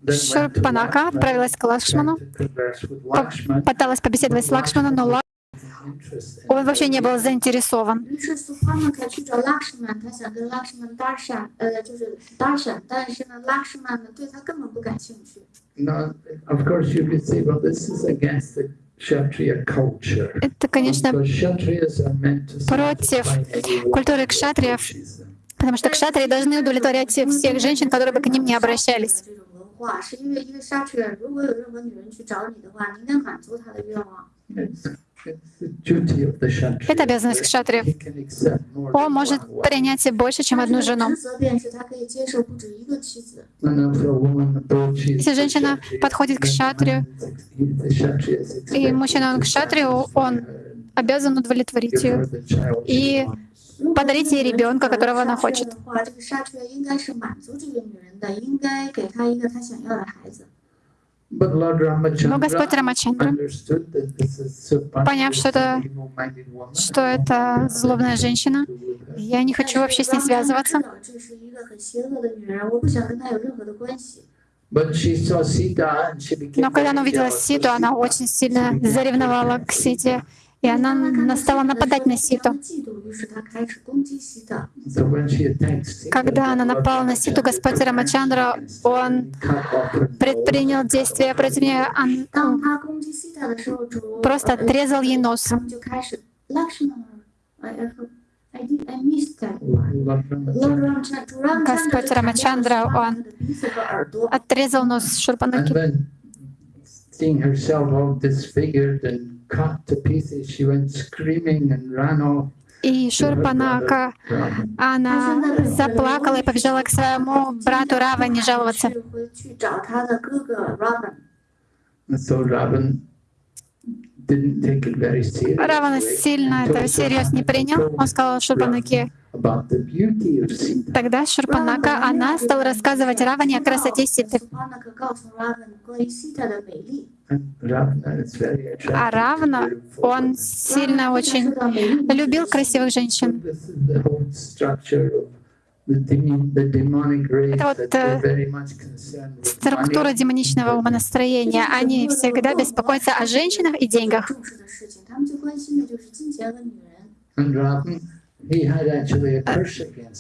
Шерпанака отправилась к Лакшману, Пыталась побеседовать с Лакшманом, но он вообще не был заинтересован. Это, конечно, против культуры кшатриев, потому что кшатрии должны удовлетворять всех женщин, которые бы к ним не обращались. Это обязанность кшатриев. Он может принять и больше, чем одну жену. Если женщина подходит к кшатрию, и мужчина он к кшатрию, он обязан удовлетворить ее и подарить ей ребенка, которого она хочет. Но Господь Рамачандра, поняв, что это, что это злобная женщина, я не хочу вообще с ней связываться. Но когда она увидела Ситу, она очень сильно заревновала к Сите. И она стала нападать на Ситу. Когда она напала на Ситу, Господь Рамачандра, он предпринял действия против нее, он просто отрезал ей нос. Господь Рамачандра, он отрезал нос Шурпанаки. И Шурпанака, она заплакала и побежала к своему брату Раване жаловаться. Раван сильно это всерьез не принял. Он сказал Шурпанаке. Тогда Шурпанака, она стала рассказывать Раване о красоте Ситы. А равно он сильно очень любил красивых женщин. Это вот э, структура демоничного умонастроения. Они всегда беспокоятся о женщинах и деньгах.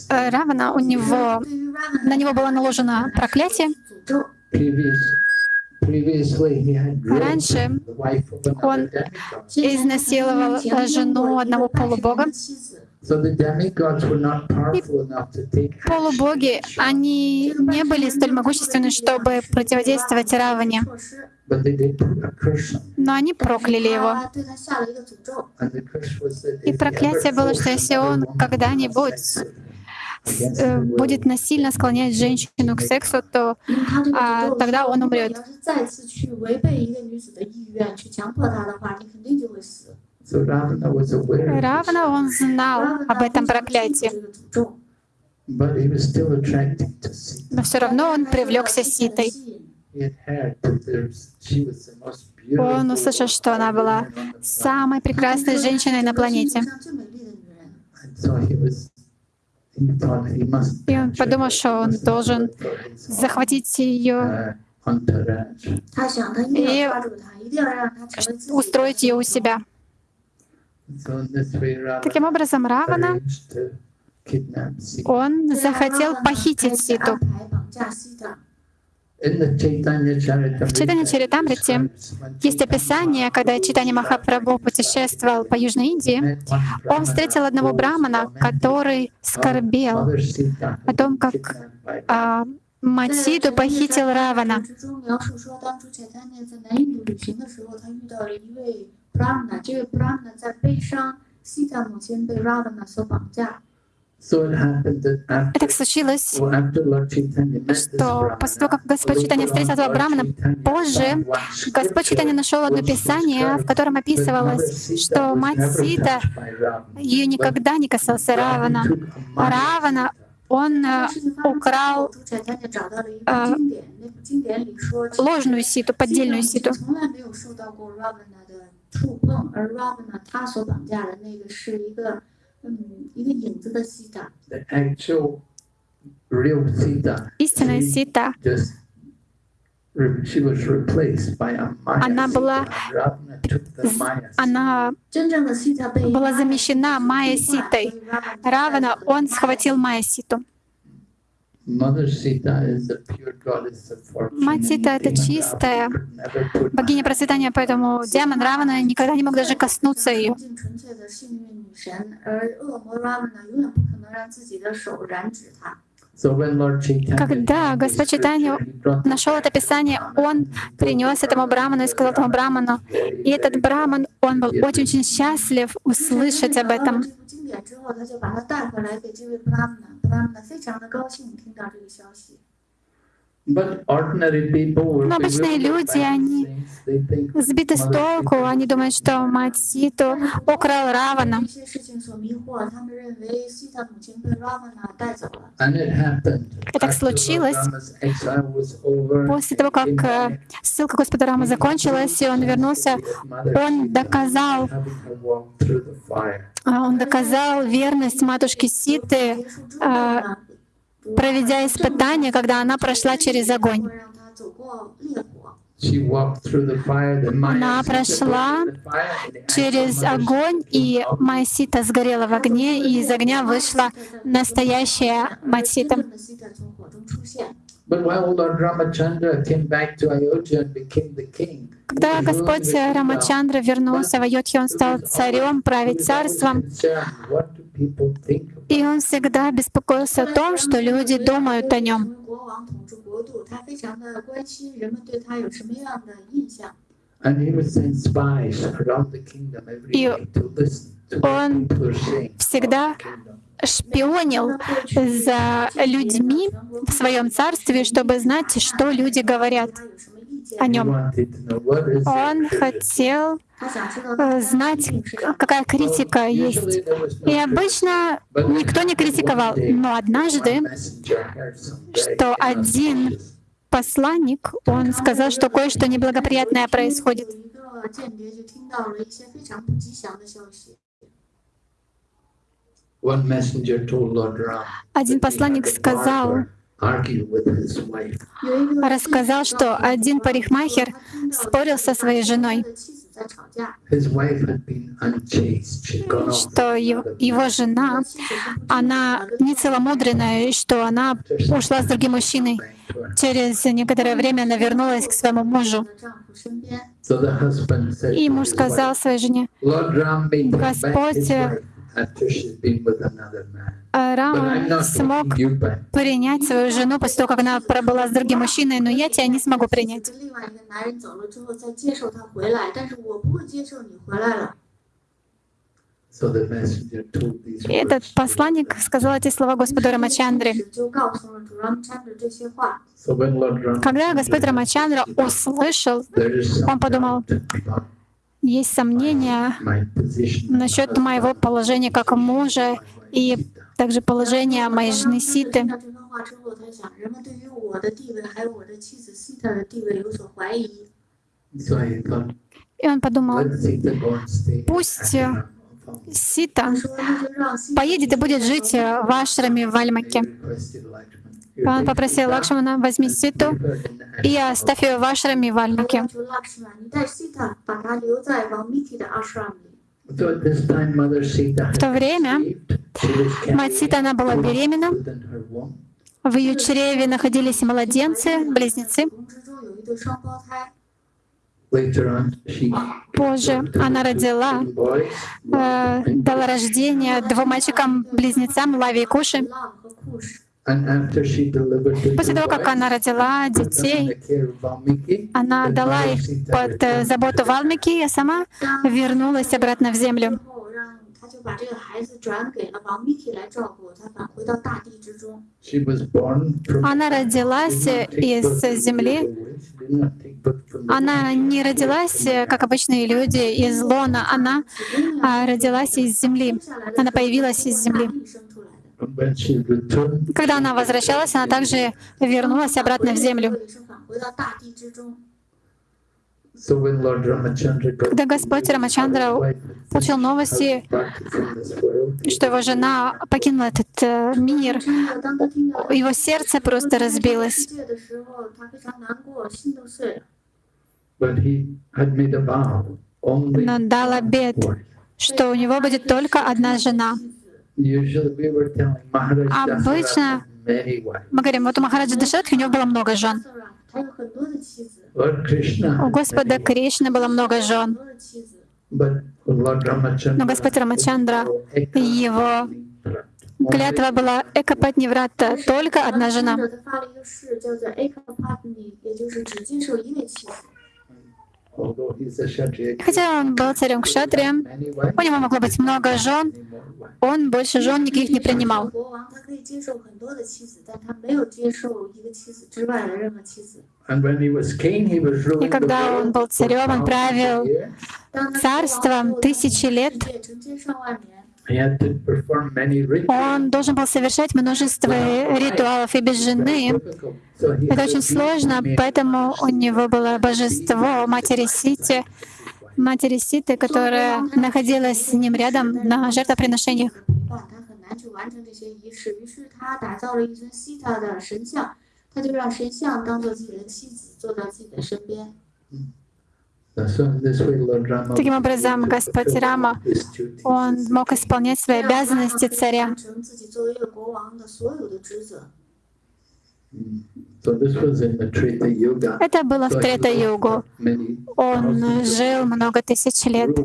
Равна у него, на него было наложено проклятие. А раньше он изнасиловал э, жену одного полубога. И полубоги, они не были столь могущественны, чтобы противодействовать Раване. Но они прокляли его. И проклятие было, что если он когда-нибудь будет насильно склонять женщину к сексу, то а, тогда он умрет. Равно он знал об этом проклятии. Но все равно он привлекся ситой. Он услышал, что она была самой прекрасной женщиной на планете. И он подумал, что он должен захватить ее и устроить ее у себя. Таким образом, Равана, он захотел похитить Ситу. В Читане Чаритамрите есть описание, когда Читани Махапрабху путешествовал по Южной Индии, он встретил одного брамана, который скорбел о том, как а, Матиду похитил Равана. 之 и так случилось, что после того, как Господь Читания встретил Абрамана, позже Господь Читания нашел одно писание, в котором описывалось, что мать Сита, ее никогда не касался Равана. Равана он э, украл э, ложную ситу, поддельную ситу. The actual real Sita. Истинная Сита. Just She was replaced by a Maya она была, она была замещена Майя Ситой. Равана, он схватил Майя Ситу. Мать Сита — это чистая богиня процветания, поэтому демон Равана никогда не мог даже коснуться ее. Когда Господь Читания нашел это писание, он принес этому браману и сказал этому браману, и этот браман, он был очень-очень счастлив услышать об этом. Но обычные люди, они сбиты с толку, они думают, что мать Ситу украл Равана. И так случилось. После того, как э, ссылка Господа Рама закончилась, и он вернулся, он доказал а он доказал верность матушки Ситы, а, проведя испытание, когда она прошла через огонь. Она прошла через огонь, и Майсита сгорела в огне, и из огня вышла настоящая Матсита. Когда Господь Рамачандра вернулся в Айотхи, он стал царем, править царством. И он всегда беспокоился о том, что люди думают о нем. И он всегда шпионил за людьми в своем царстве, чтобы знать, что люди говорят о нем. Он хотел э, знать, какая критика есть. И обычно никто не критиковал, но однажды, что один посланник, он сказал, что кое-что неблагоприятное происходит. Один посланник сказал, рассказал, что один парикмахер спорил со своей женой, что его жена, она нецеломудренная, и что она ушла с другим мужчиной. Через некоторое время она вернулась к своему мужу. И муж сказал своей жене, «Господь а, Рама смог принять свою жену после того, как она пробыла с другим мужчиной, но я тебя не смогу принять. И этот посланник сказал эти слова Господу Рамачандре. Когда Господь Рамачандра услышал, он подумал, есть сомнения насчет моего положения как мужа и также положения моей жены Ситы. И он подумал, пусть э, Сита поедет и будет жить э, в Ашраме в Альмаке. Он попросил Лакшмана, возьми ситу и оставь ее в ашраме и вальнике. В то время мать Сита, она была беременна, в ее чреве находились младенцы, близнецы. Позже она родила, э, дала рождение двум мальчикам-близнецам Лави и Куши. После того, как она родила детей, она дала их под э, заботу Валмики, а сама вернулась обратно в землю. Она родилась из земли. Она не родилась, э, как обычные люди, из лона. Она а, родилась из земли. Она появилась из земли. Когда она возвращалась, она также вернулась обратно в землю. Когда Господь Рамачандра получил новости, что его жена покинула этот э, мир, его сердце просто разбилось. Но дал обед, что у него будет только одна жена — Обычно мы говорим, вот у Махараджи Дашатхи у него было много жен. У Господа Кришны было много жен. Но Господь Рамачандра, его клятва была Экапатниврата, только одна жена. Хотя он был царем Кшатри, у него могло быть много жен, он больше жен никаких не принимал. И когда он был царем, он правил царством тысячи лет. Он должен был совершать множество ритуалов и без жены. Это очень сложно, поэтому у него было божество матери Сити, матери Ситы, которая находилась с ним рядом на жертвоприношениях. Mm. Таким образом, Господь Рама, он мог исполнять свои обязанности царя. Это было в Трета-югу. Он жил много тысяч лет,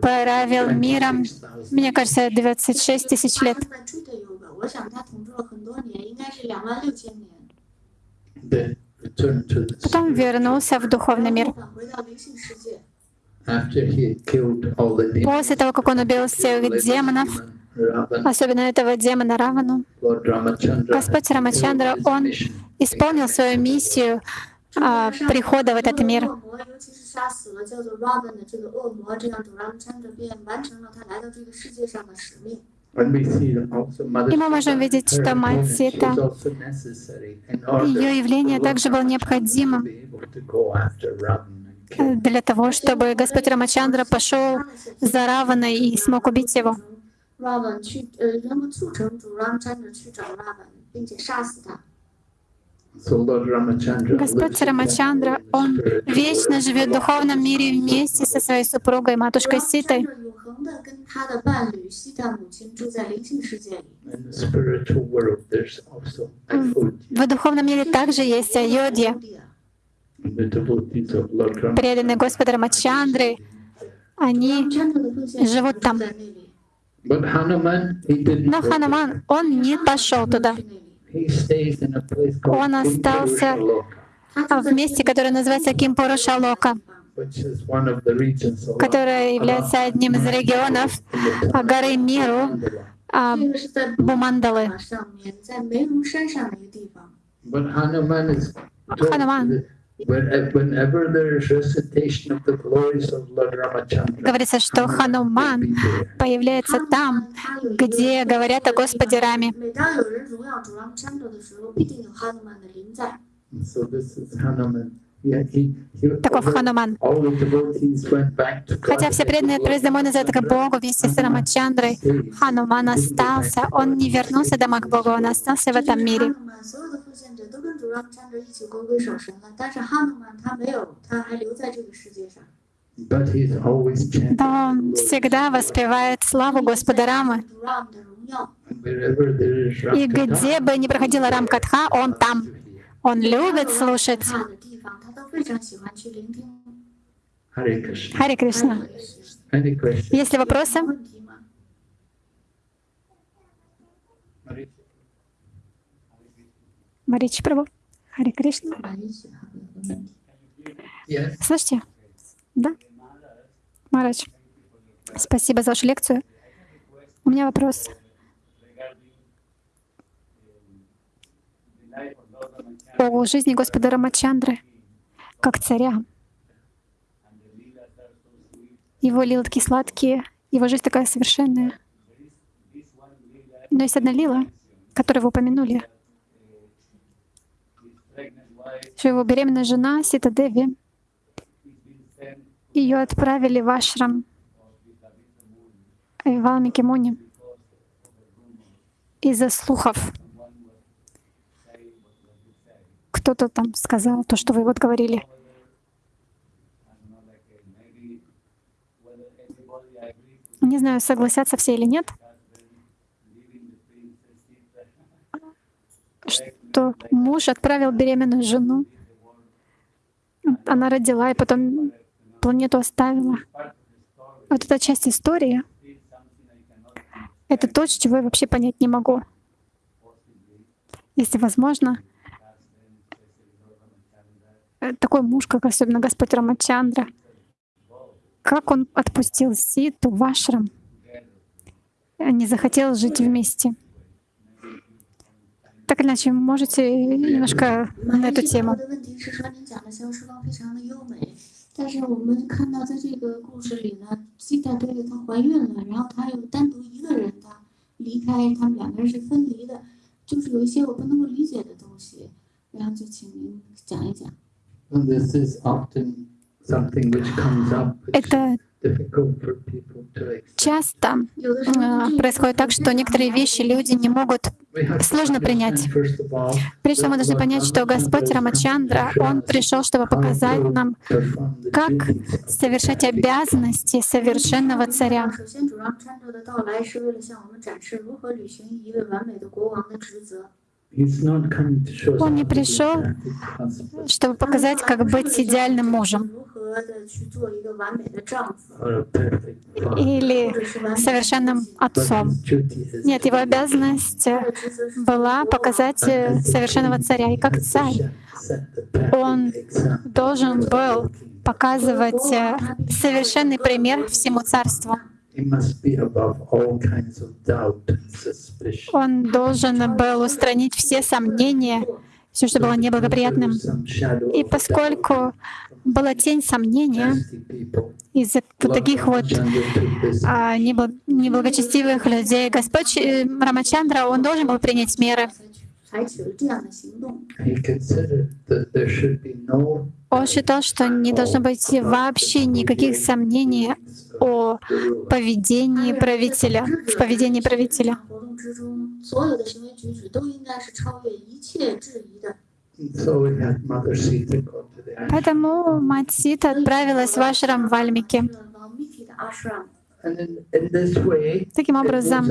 правил миром, мне кажется, 26 тысяч лет. Да. Потом вернулся в духовный мир. После того, как он убил всех демонов, особенно этого демона Равану, Господь Рамачандра, он исполнил свою миссию а, прихода в этот мир. И мы можем видеть, что мать Сита, ее явление также было необходимо для того, чтобы Господь Рамачандра пошел за Раваной и смог убить его. Раван, Господь Рамачандра, он вечно живет в духовном мире вместе со своей супругой, матушкой Ситой. В духовном мире также есть Айодья. Преданные Господа Рамачандры, они живут там. Но Хануман, он не пошел туда. Он остался в месте, которое называется Кимпурушалока, которое является одним из регионов а, горы Миру а, Бумандалы. Хануман Говорится, что Хануман появляется там, где говорят о Господе Раме. So this is таков Хануман. Хотя все преданные отправились домой назад к Богу вместе с Рамачандрой, Хануман остался, он не вернулся домой к Богу, он остался в этом мире. Но он всегда воспевает славу Господа Рамы. И где бы ни проходила Рамкатха, он там. Он любит слушать 看的地方，他都非常喜欢去聆听。 Hare Krishna. Хари Кришна. Any questions? Есть ли вопросы? 有问题吗？ Марич Прабу. Хари Кришна. Yes. Слышите? Да? Марадж, спасибо за вашу лекцию. У меня вопрос. О жизни Господа Рамачандры как царя. Его лилы такие сладкие, его жизнь такая совершенная. Но есть одна лила, которую вы упомянули, что его беременная жена Сита Деви, ее отправили в ашрам в Валмике Муни из-за слухов. Кто-то там сказал то, что вы вот говорили. Не знаю, согласятся все или нет, что муж отправил беременную жену. Она родила и потом планету оставила. Вот эта часть истории — это то, чего я вообще понять не могу. Если возможно, такой муж, как особенно Господь Рамачандра, как он отпустил Ситу в ашрам, э, не захотел жить вместе. Так или иначе, можете немножко на эту 马来西 тему. 亚的问题是说，您讲的肖时光非常的优美，但是我们看到在这个故事里呢，西塔对她怀孕了，然后她又单独一个人，她离开，他们两个人是分离的，就是有一些我不能够理解的东西，然后就请您讲一讲。 это часто происходит так, что некоторые вещи люди не могут сложно принять. Прежде всего мы должны понять, что Господь Рамачандра, Он пришел, чтобы показать нам, как совершать обязанности совершенного царя. Он не пришел, чтобы показать, как быть идеальным мужем или совершенным отцом. Нет, его обязанность была показать совершенного царя. И как царь он должен был показывать совершенный пример всему царству. Он должен был устранить все сомнения, все, что было неблагоприятным. И поскольку была тень сомнения из-за таких вот а, неблагочестивых людей, Господь э, Рамачандра, он должен был принять меры. Он считал, что не должно быть вообще никаких сомнений о поведении правителя, в поведении правителя. Поэтому мать Сита отправилась в ашрам в Альмике. Таким образом,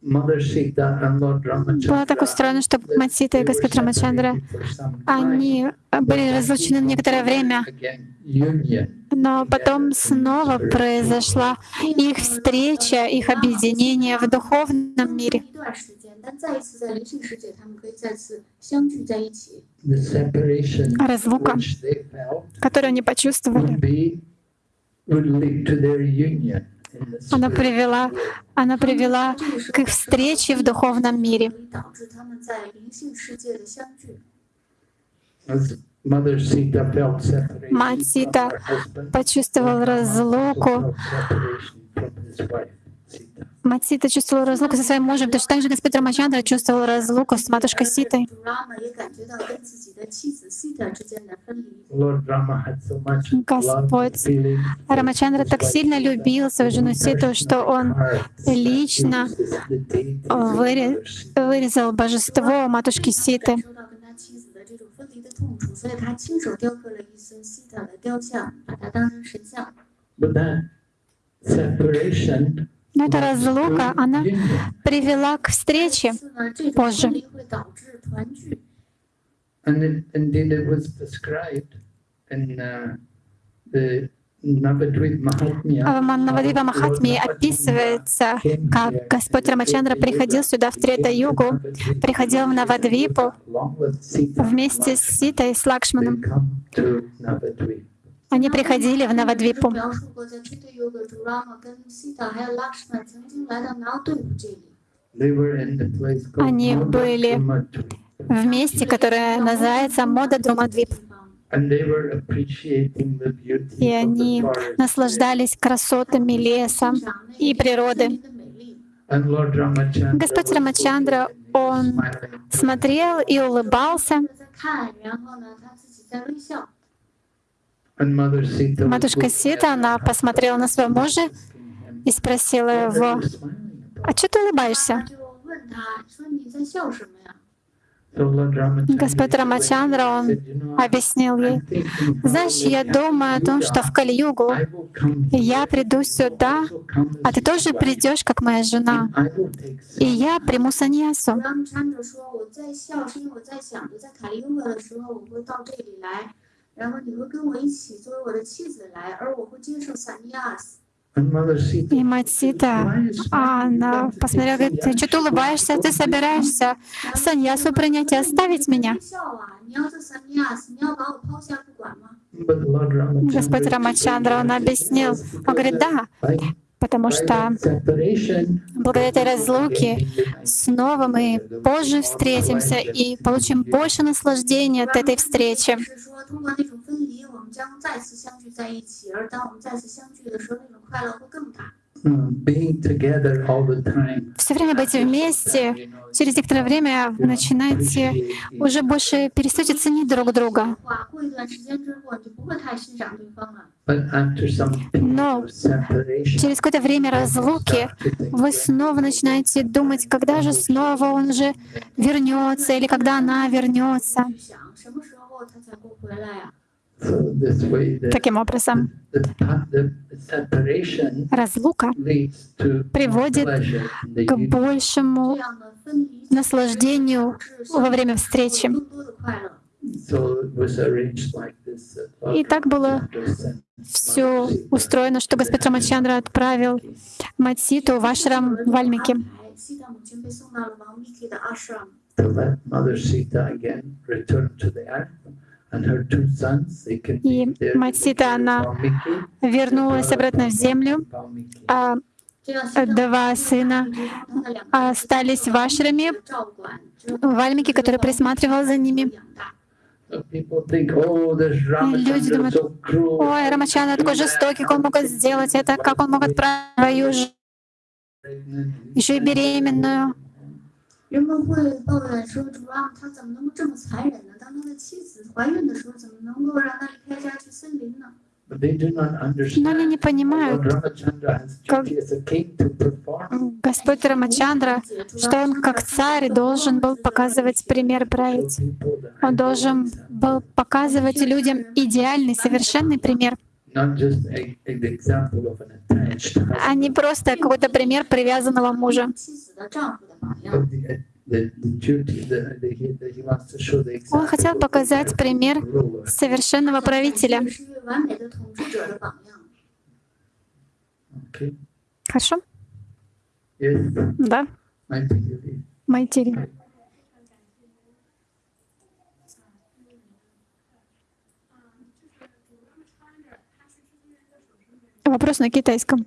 было так устроено, что Матсита и Господь Рамачандра, они были разлучены некоторое время, но потом снова произошла их встреча, их объединение в духовном мире. Разлука, которую они почувствовали, она привела, она привела к их встрече в духовном мире. Мать Сита почувствовала разлуку Матсита чувствовала разлуку со своим мужем, точно так же, как Петра чувствовал разлуку с матушкой Ситой. Господь Рамачандра так сильно любил свою жену Ситу, что он лично э, вырезал божество матушки Ситы. But that separation но эта разлука, она привела к встрече позже. And в Маннавадвипа Махатме описывается, как Господь Рамачандра приходил сюда, в Трета Югу, приходил в Навадвипу вместе с Ситой и с Лакшманом. Они приходили в Навадвипу. Они были в месте, которое называется Мода Думадвип. И они наслаждались красотами леса и природы. Господь Рамачандра, он смотрел и улыбался. Матушка Сита, она посмотрела на своего мужа и спросила его, «А что ты улыбаешься?» Господь Рамачандра, он объяснил ей, «Знаешь, я думаю о том, что в Кали-югу я приду сюда, а ты тоже придешь, как моя жена, и я приму саньясу». 让参者说：“我在笑，是因为我在想着，在卡利优格的时候，我会到这里来，然后你会跟我一起作为我的妻子来，而我会接受萨尼亚斯。 And Mother Sita И мать Сита, "Why are you smiling? а You она want to посмотрела, take говорит, ты sannyas? что ты улыбаешься, ты собираешься саньясу принять и оставить меня? 你笑啊！你要做萨尼亚斯，你要把我抛下不管吗？ But Lord Ramachandra Господь Рамачандра, он объяснил, он говорит, да, by, потому что благодаря этой разлуке снова мы позже встретимся и получим больше наслаждения от этой встречи. Все время быть вместе, через некоторое время начинаете уже больше перестать ценить друг друга. Но через какое-то время разлуки вы снова начинаете думать, когда же снова он же вернется или когда она вернется. Таким образом, разлука приводит к большему наслаждению во время встречи. И так было все устроено, что Господь Рамачандра отправил Матситу в ашрам Вальмики, Альмике. Ashram. To let Mother Sita again return to the earth. И be there. мать Сита, она Valmiki, вернулась обратно в землю, Valmiki. а 这样西塔母亲 два сына 一直让他的两个 остались в ашраме, 照管之后 Вальмики, который присматривал за ними. 养大。 So people think, oh, this люди Ramachandra думают, so cruel. Ой, Рамачандра такой жестокий, как он мог сделать это, как он мог отправить свою ж- еще и беременную. 人们会抱怨说：“主啊，他怎么能够这么残忍呢？当 他的妻子怀孕的时候，怎么能够让他离开家去森林呢？ But they do not understand. Но они не Lord понимают, Ramachandra has как- duty as a king to perform. Господь Рамачандра, что он как царь должен был показывать пример Show править. people the Он ideal должен example. был показывать людям идеальный, совершенный пример, Not just a, an example of an attached husband. а не просто какой-то пример привязанного мужа. Он хотел показать пример совершенного правителя. Хорошо? Да. Майтири. Вопрос на китайском.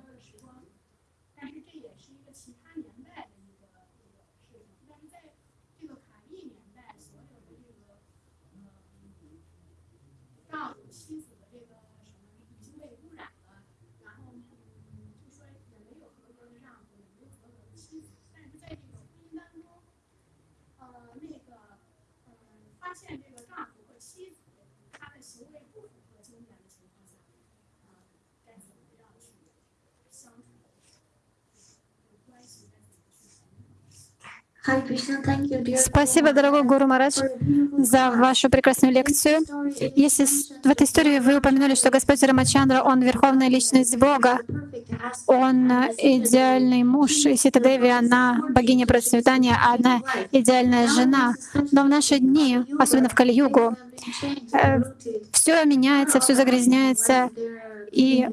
Спасибо, дорогой Гуру Марадж, за вашу прекрасную лекцию. Если в этой истории вы упомянули, что Господь Рамачандра, Он верховная личность Бога, Он э, идеальный муж, и Сита Деви, она богиня процветания, а она идеальная жена. Но в наши дни, особенно в Кали-югу, все меняется, все загрязняется, и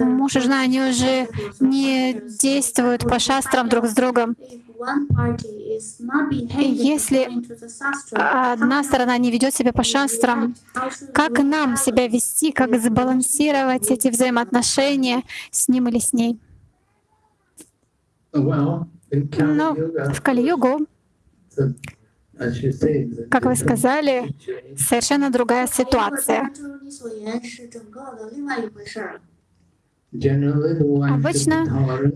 муж и жена, они уже не действуют по шастрам друг с другом. Если одна сторона не ведет себя по шастрам, как нам себя вести, как сбалансировать эти взаимоотношения с ним или с ней? Ну, в the как вы сказали, совершенно другая ситуация. Обычно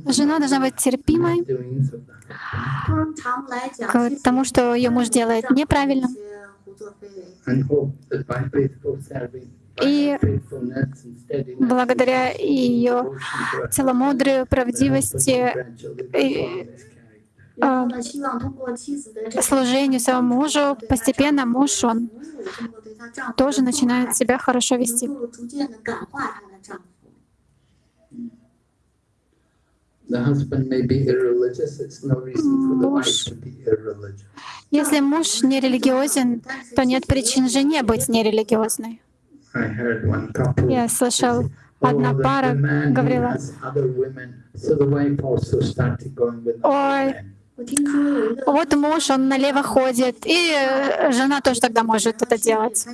Жена должна быть терпимой к тому, что ее муж делает неправильно, И благодаря ее целомудрию, правдивости, и- character. служению своему мужу, постепенно муж, он тоже начинает себя хорошо вести. The husband may be irreligious, it's no reason for the wife Муж- to be irreligious. Если муж не религиозен, то нет причин жене быть нерелигиозной. I heard one couple Я слышал, одна "Oh, пара говорила, has other women." So the wife also started going with Ой, вот муж, он налево ходит, и э, жена тоже тогда может это делать.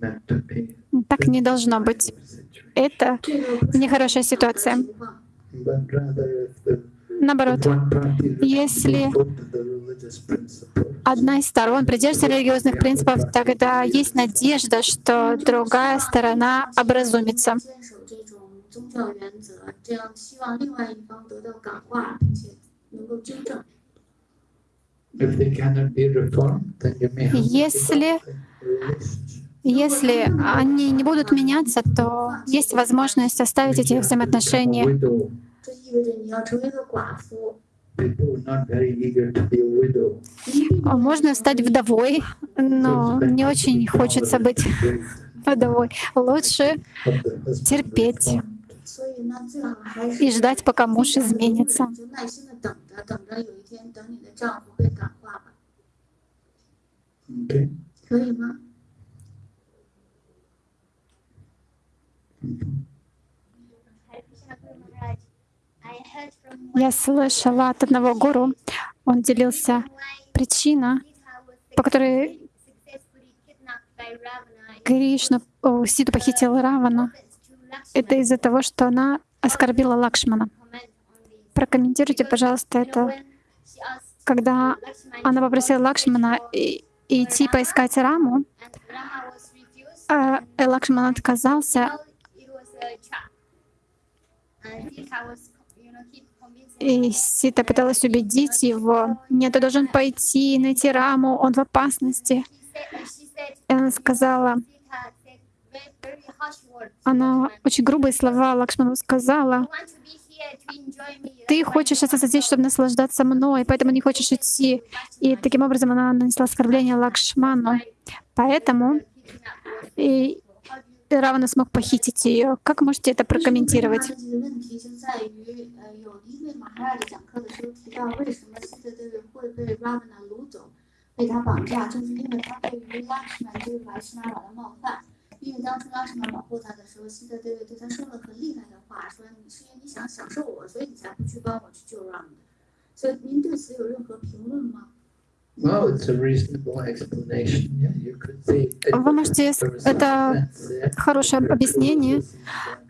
Так не должно быть. Это нехорошая ситуация. Наоборот, если одна из сторон придерживается религиозных принципов, тогда есть надежда, что другая сторона образумится. Если если они не будут меняться, то есть возможность оставить эти взаимоотношения. Можно стать вдовой, но не очень хочется быть вдовой. Лучше терпеть и ждать, пока муж изменится. Okay. Я слышала от одного гуру, он делился причина, по которой Кришну, о, Сиду похитил Равана. Это из-за того, что она оскорбила Лакшмана. Прокомментируйте, пожалуйста, это. Когда она попросила Лакшмана идти поискать Раму, а э, Лакшман отказался, и Сита пыталась убедить его, нет, ты должен пойти, найти Раму, он в опасности. И она сказала, она очень грубые слова Лакшману сказала, ты хочешь остаться здесь, чтобы наслаждаться мной, поэтому не хочешь идти. И таким образом она нанесла оскорбление Лакшману. Поэтому и Равана смог похитить ее. Как можете это прокомментировать? 这 вы можете... Это хорошее объяснение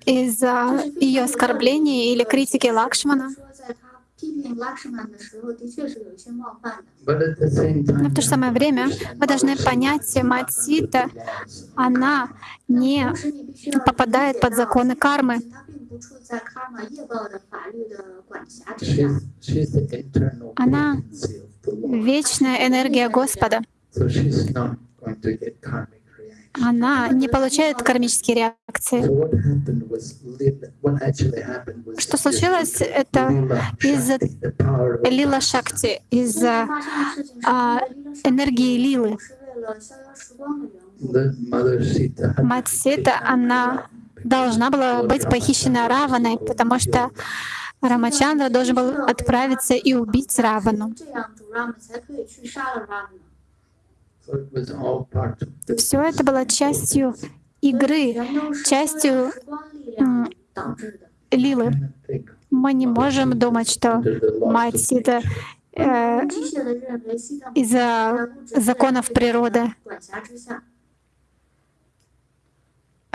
из-за ее оскорблений или критики Лакшмана. Но в то же самое время вы должны понять, Матита, она не попадает под законы кармы. Она вечная энергия Господа. Она не получает кармические реакции. Что случилось, это из-за лила шакти, из-за а, энергии лилы. Мать Сита, она должна была быть похищена Раваной, потому что Рамачандра должен был отправиться и убить Равану. Все это было частью игры, частью лилы. Мы не можем думать, что мать — это э, из-за законов природы.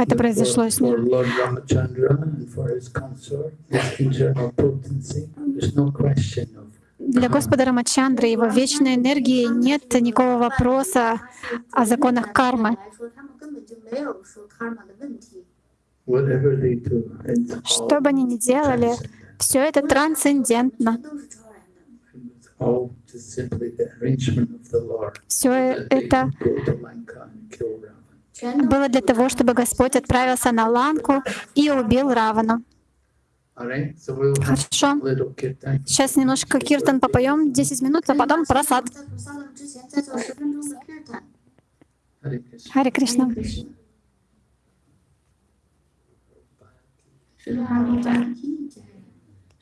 Это произошло с ним. Для Господа Рамачандры и его вечной энергии нет никакого вопроса о законах кармы. Что бы они ни делали, все это трансцендентно. Все это было для того, чтобы Господь отправился на Ланку и убил Равана. Хорошо. Сейчас немножко киртан попоем, 10 минут, а потом просад. Хари Кришна. Шри Рама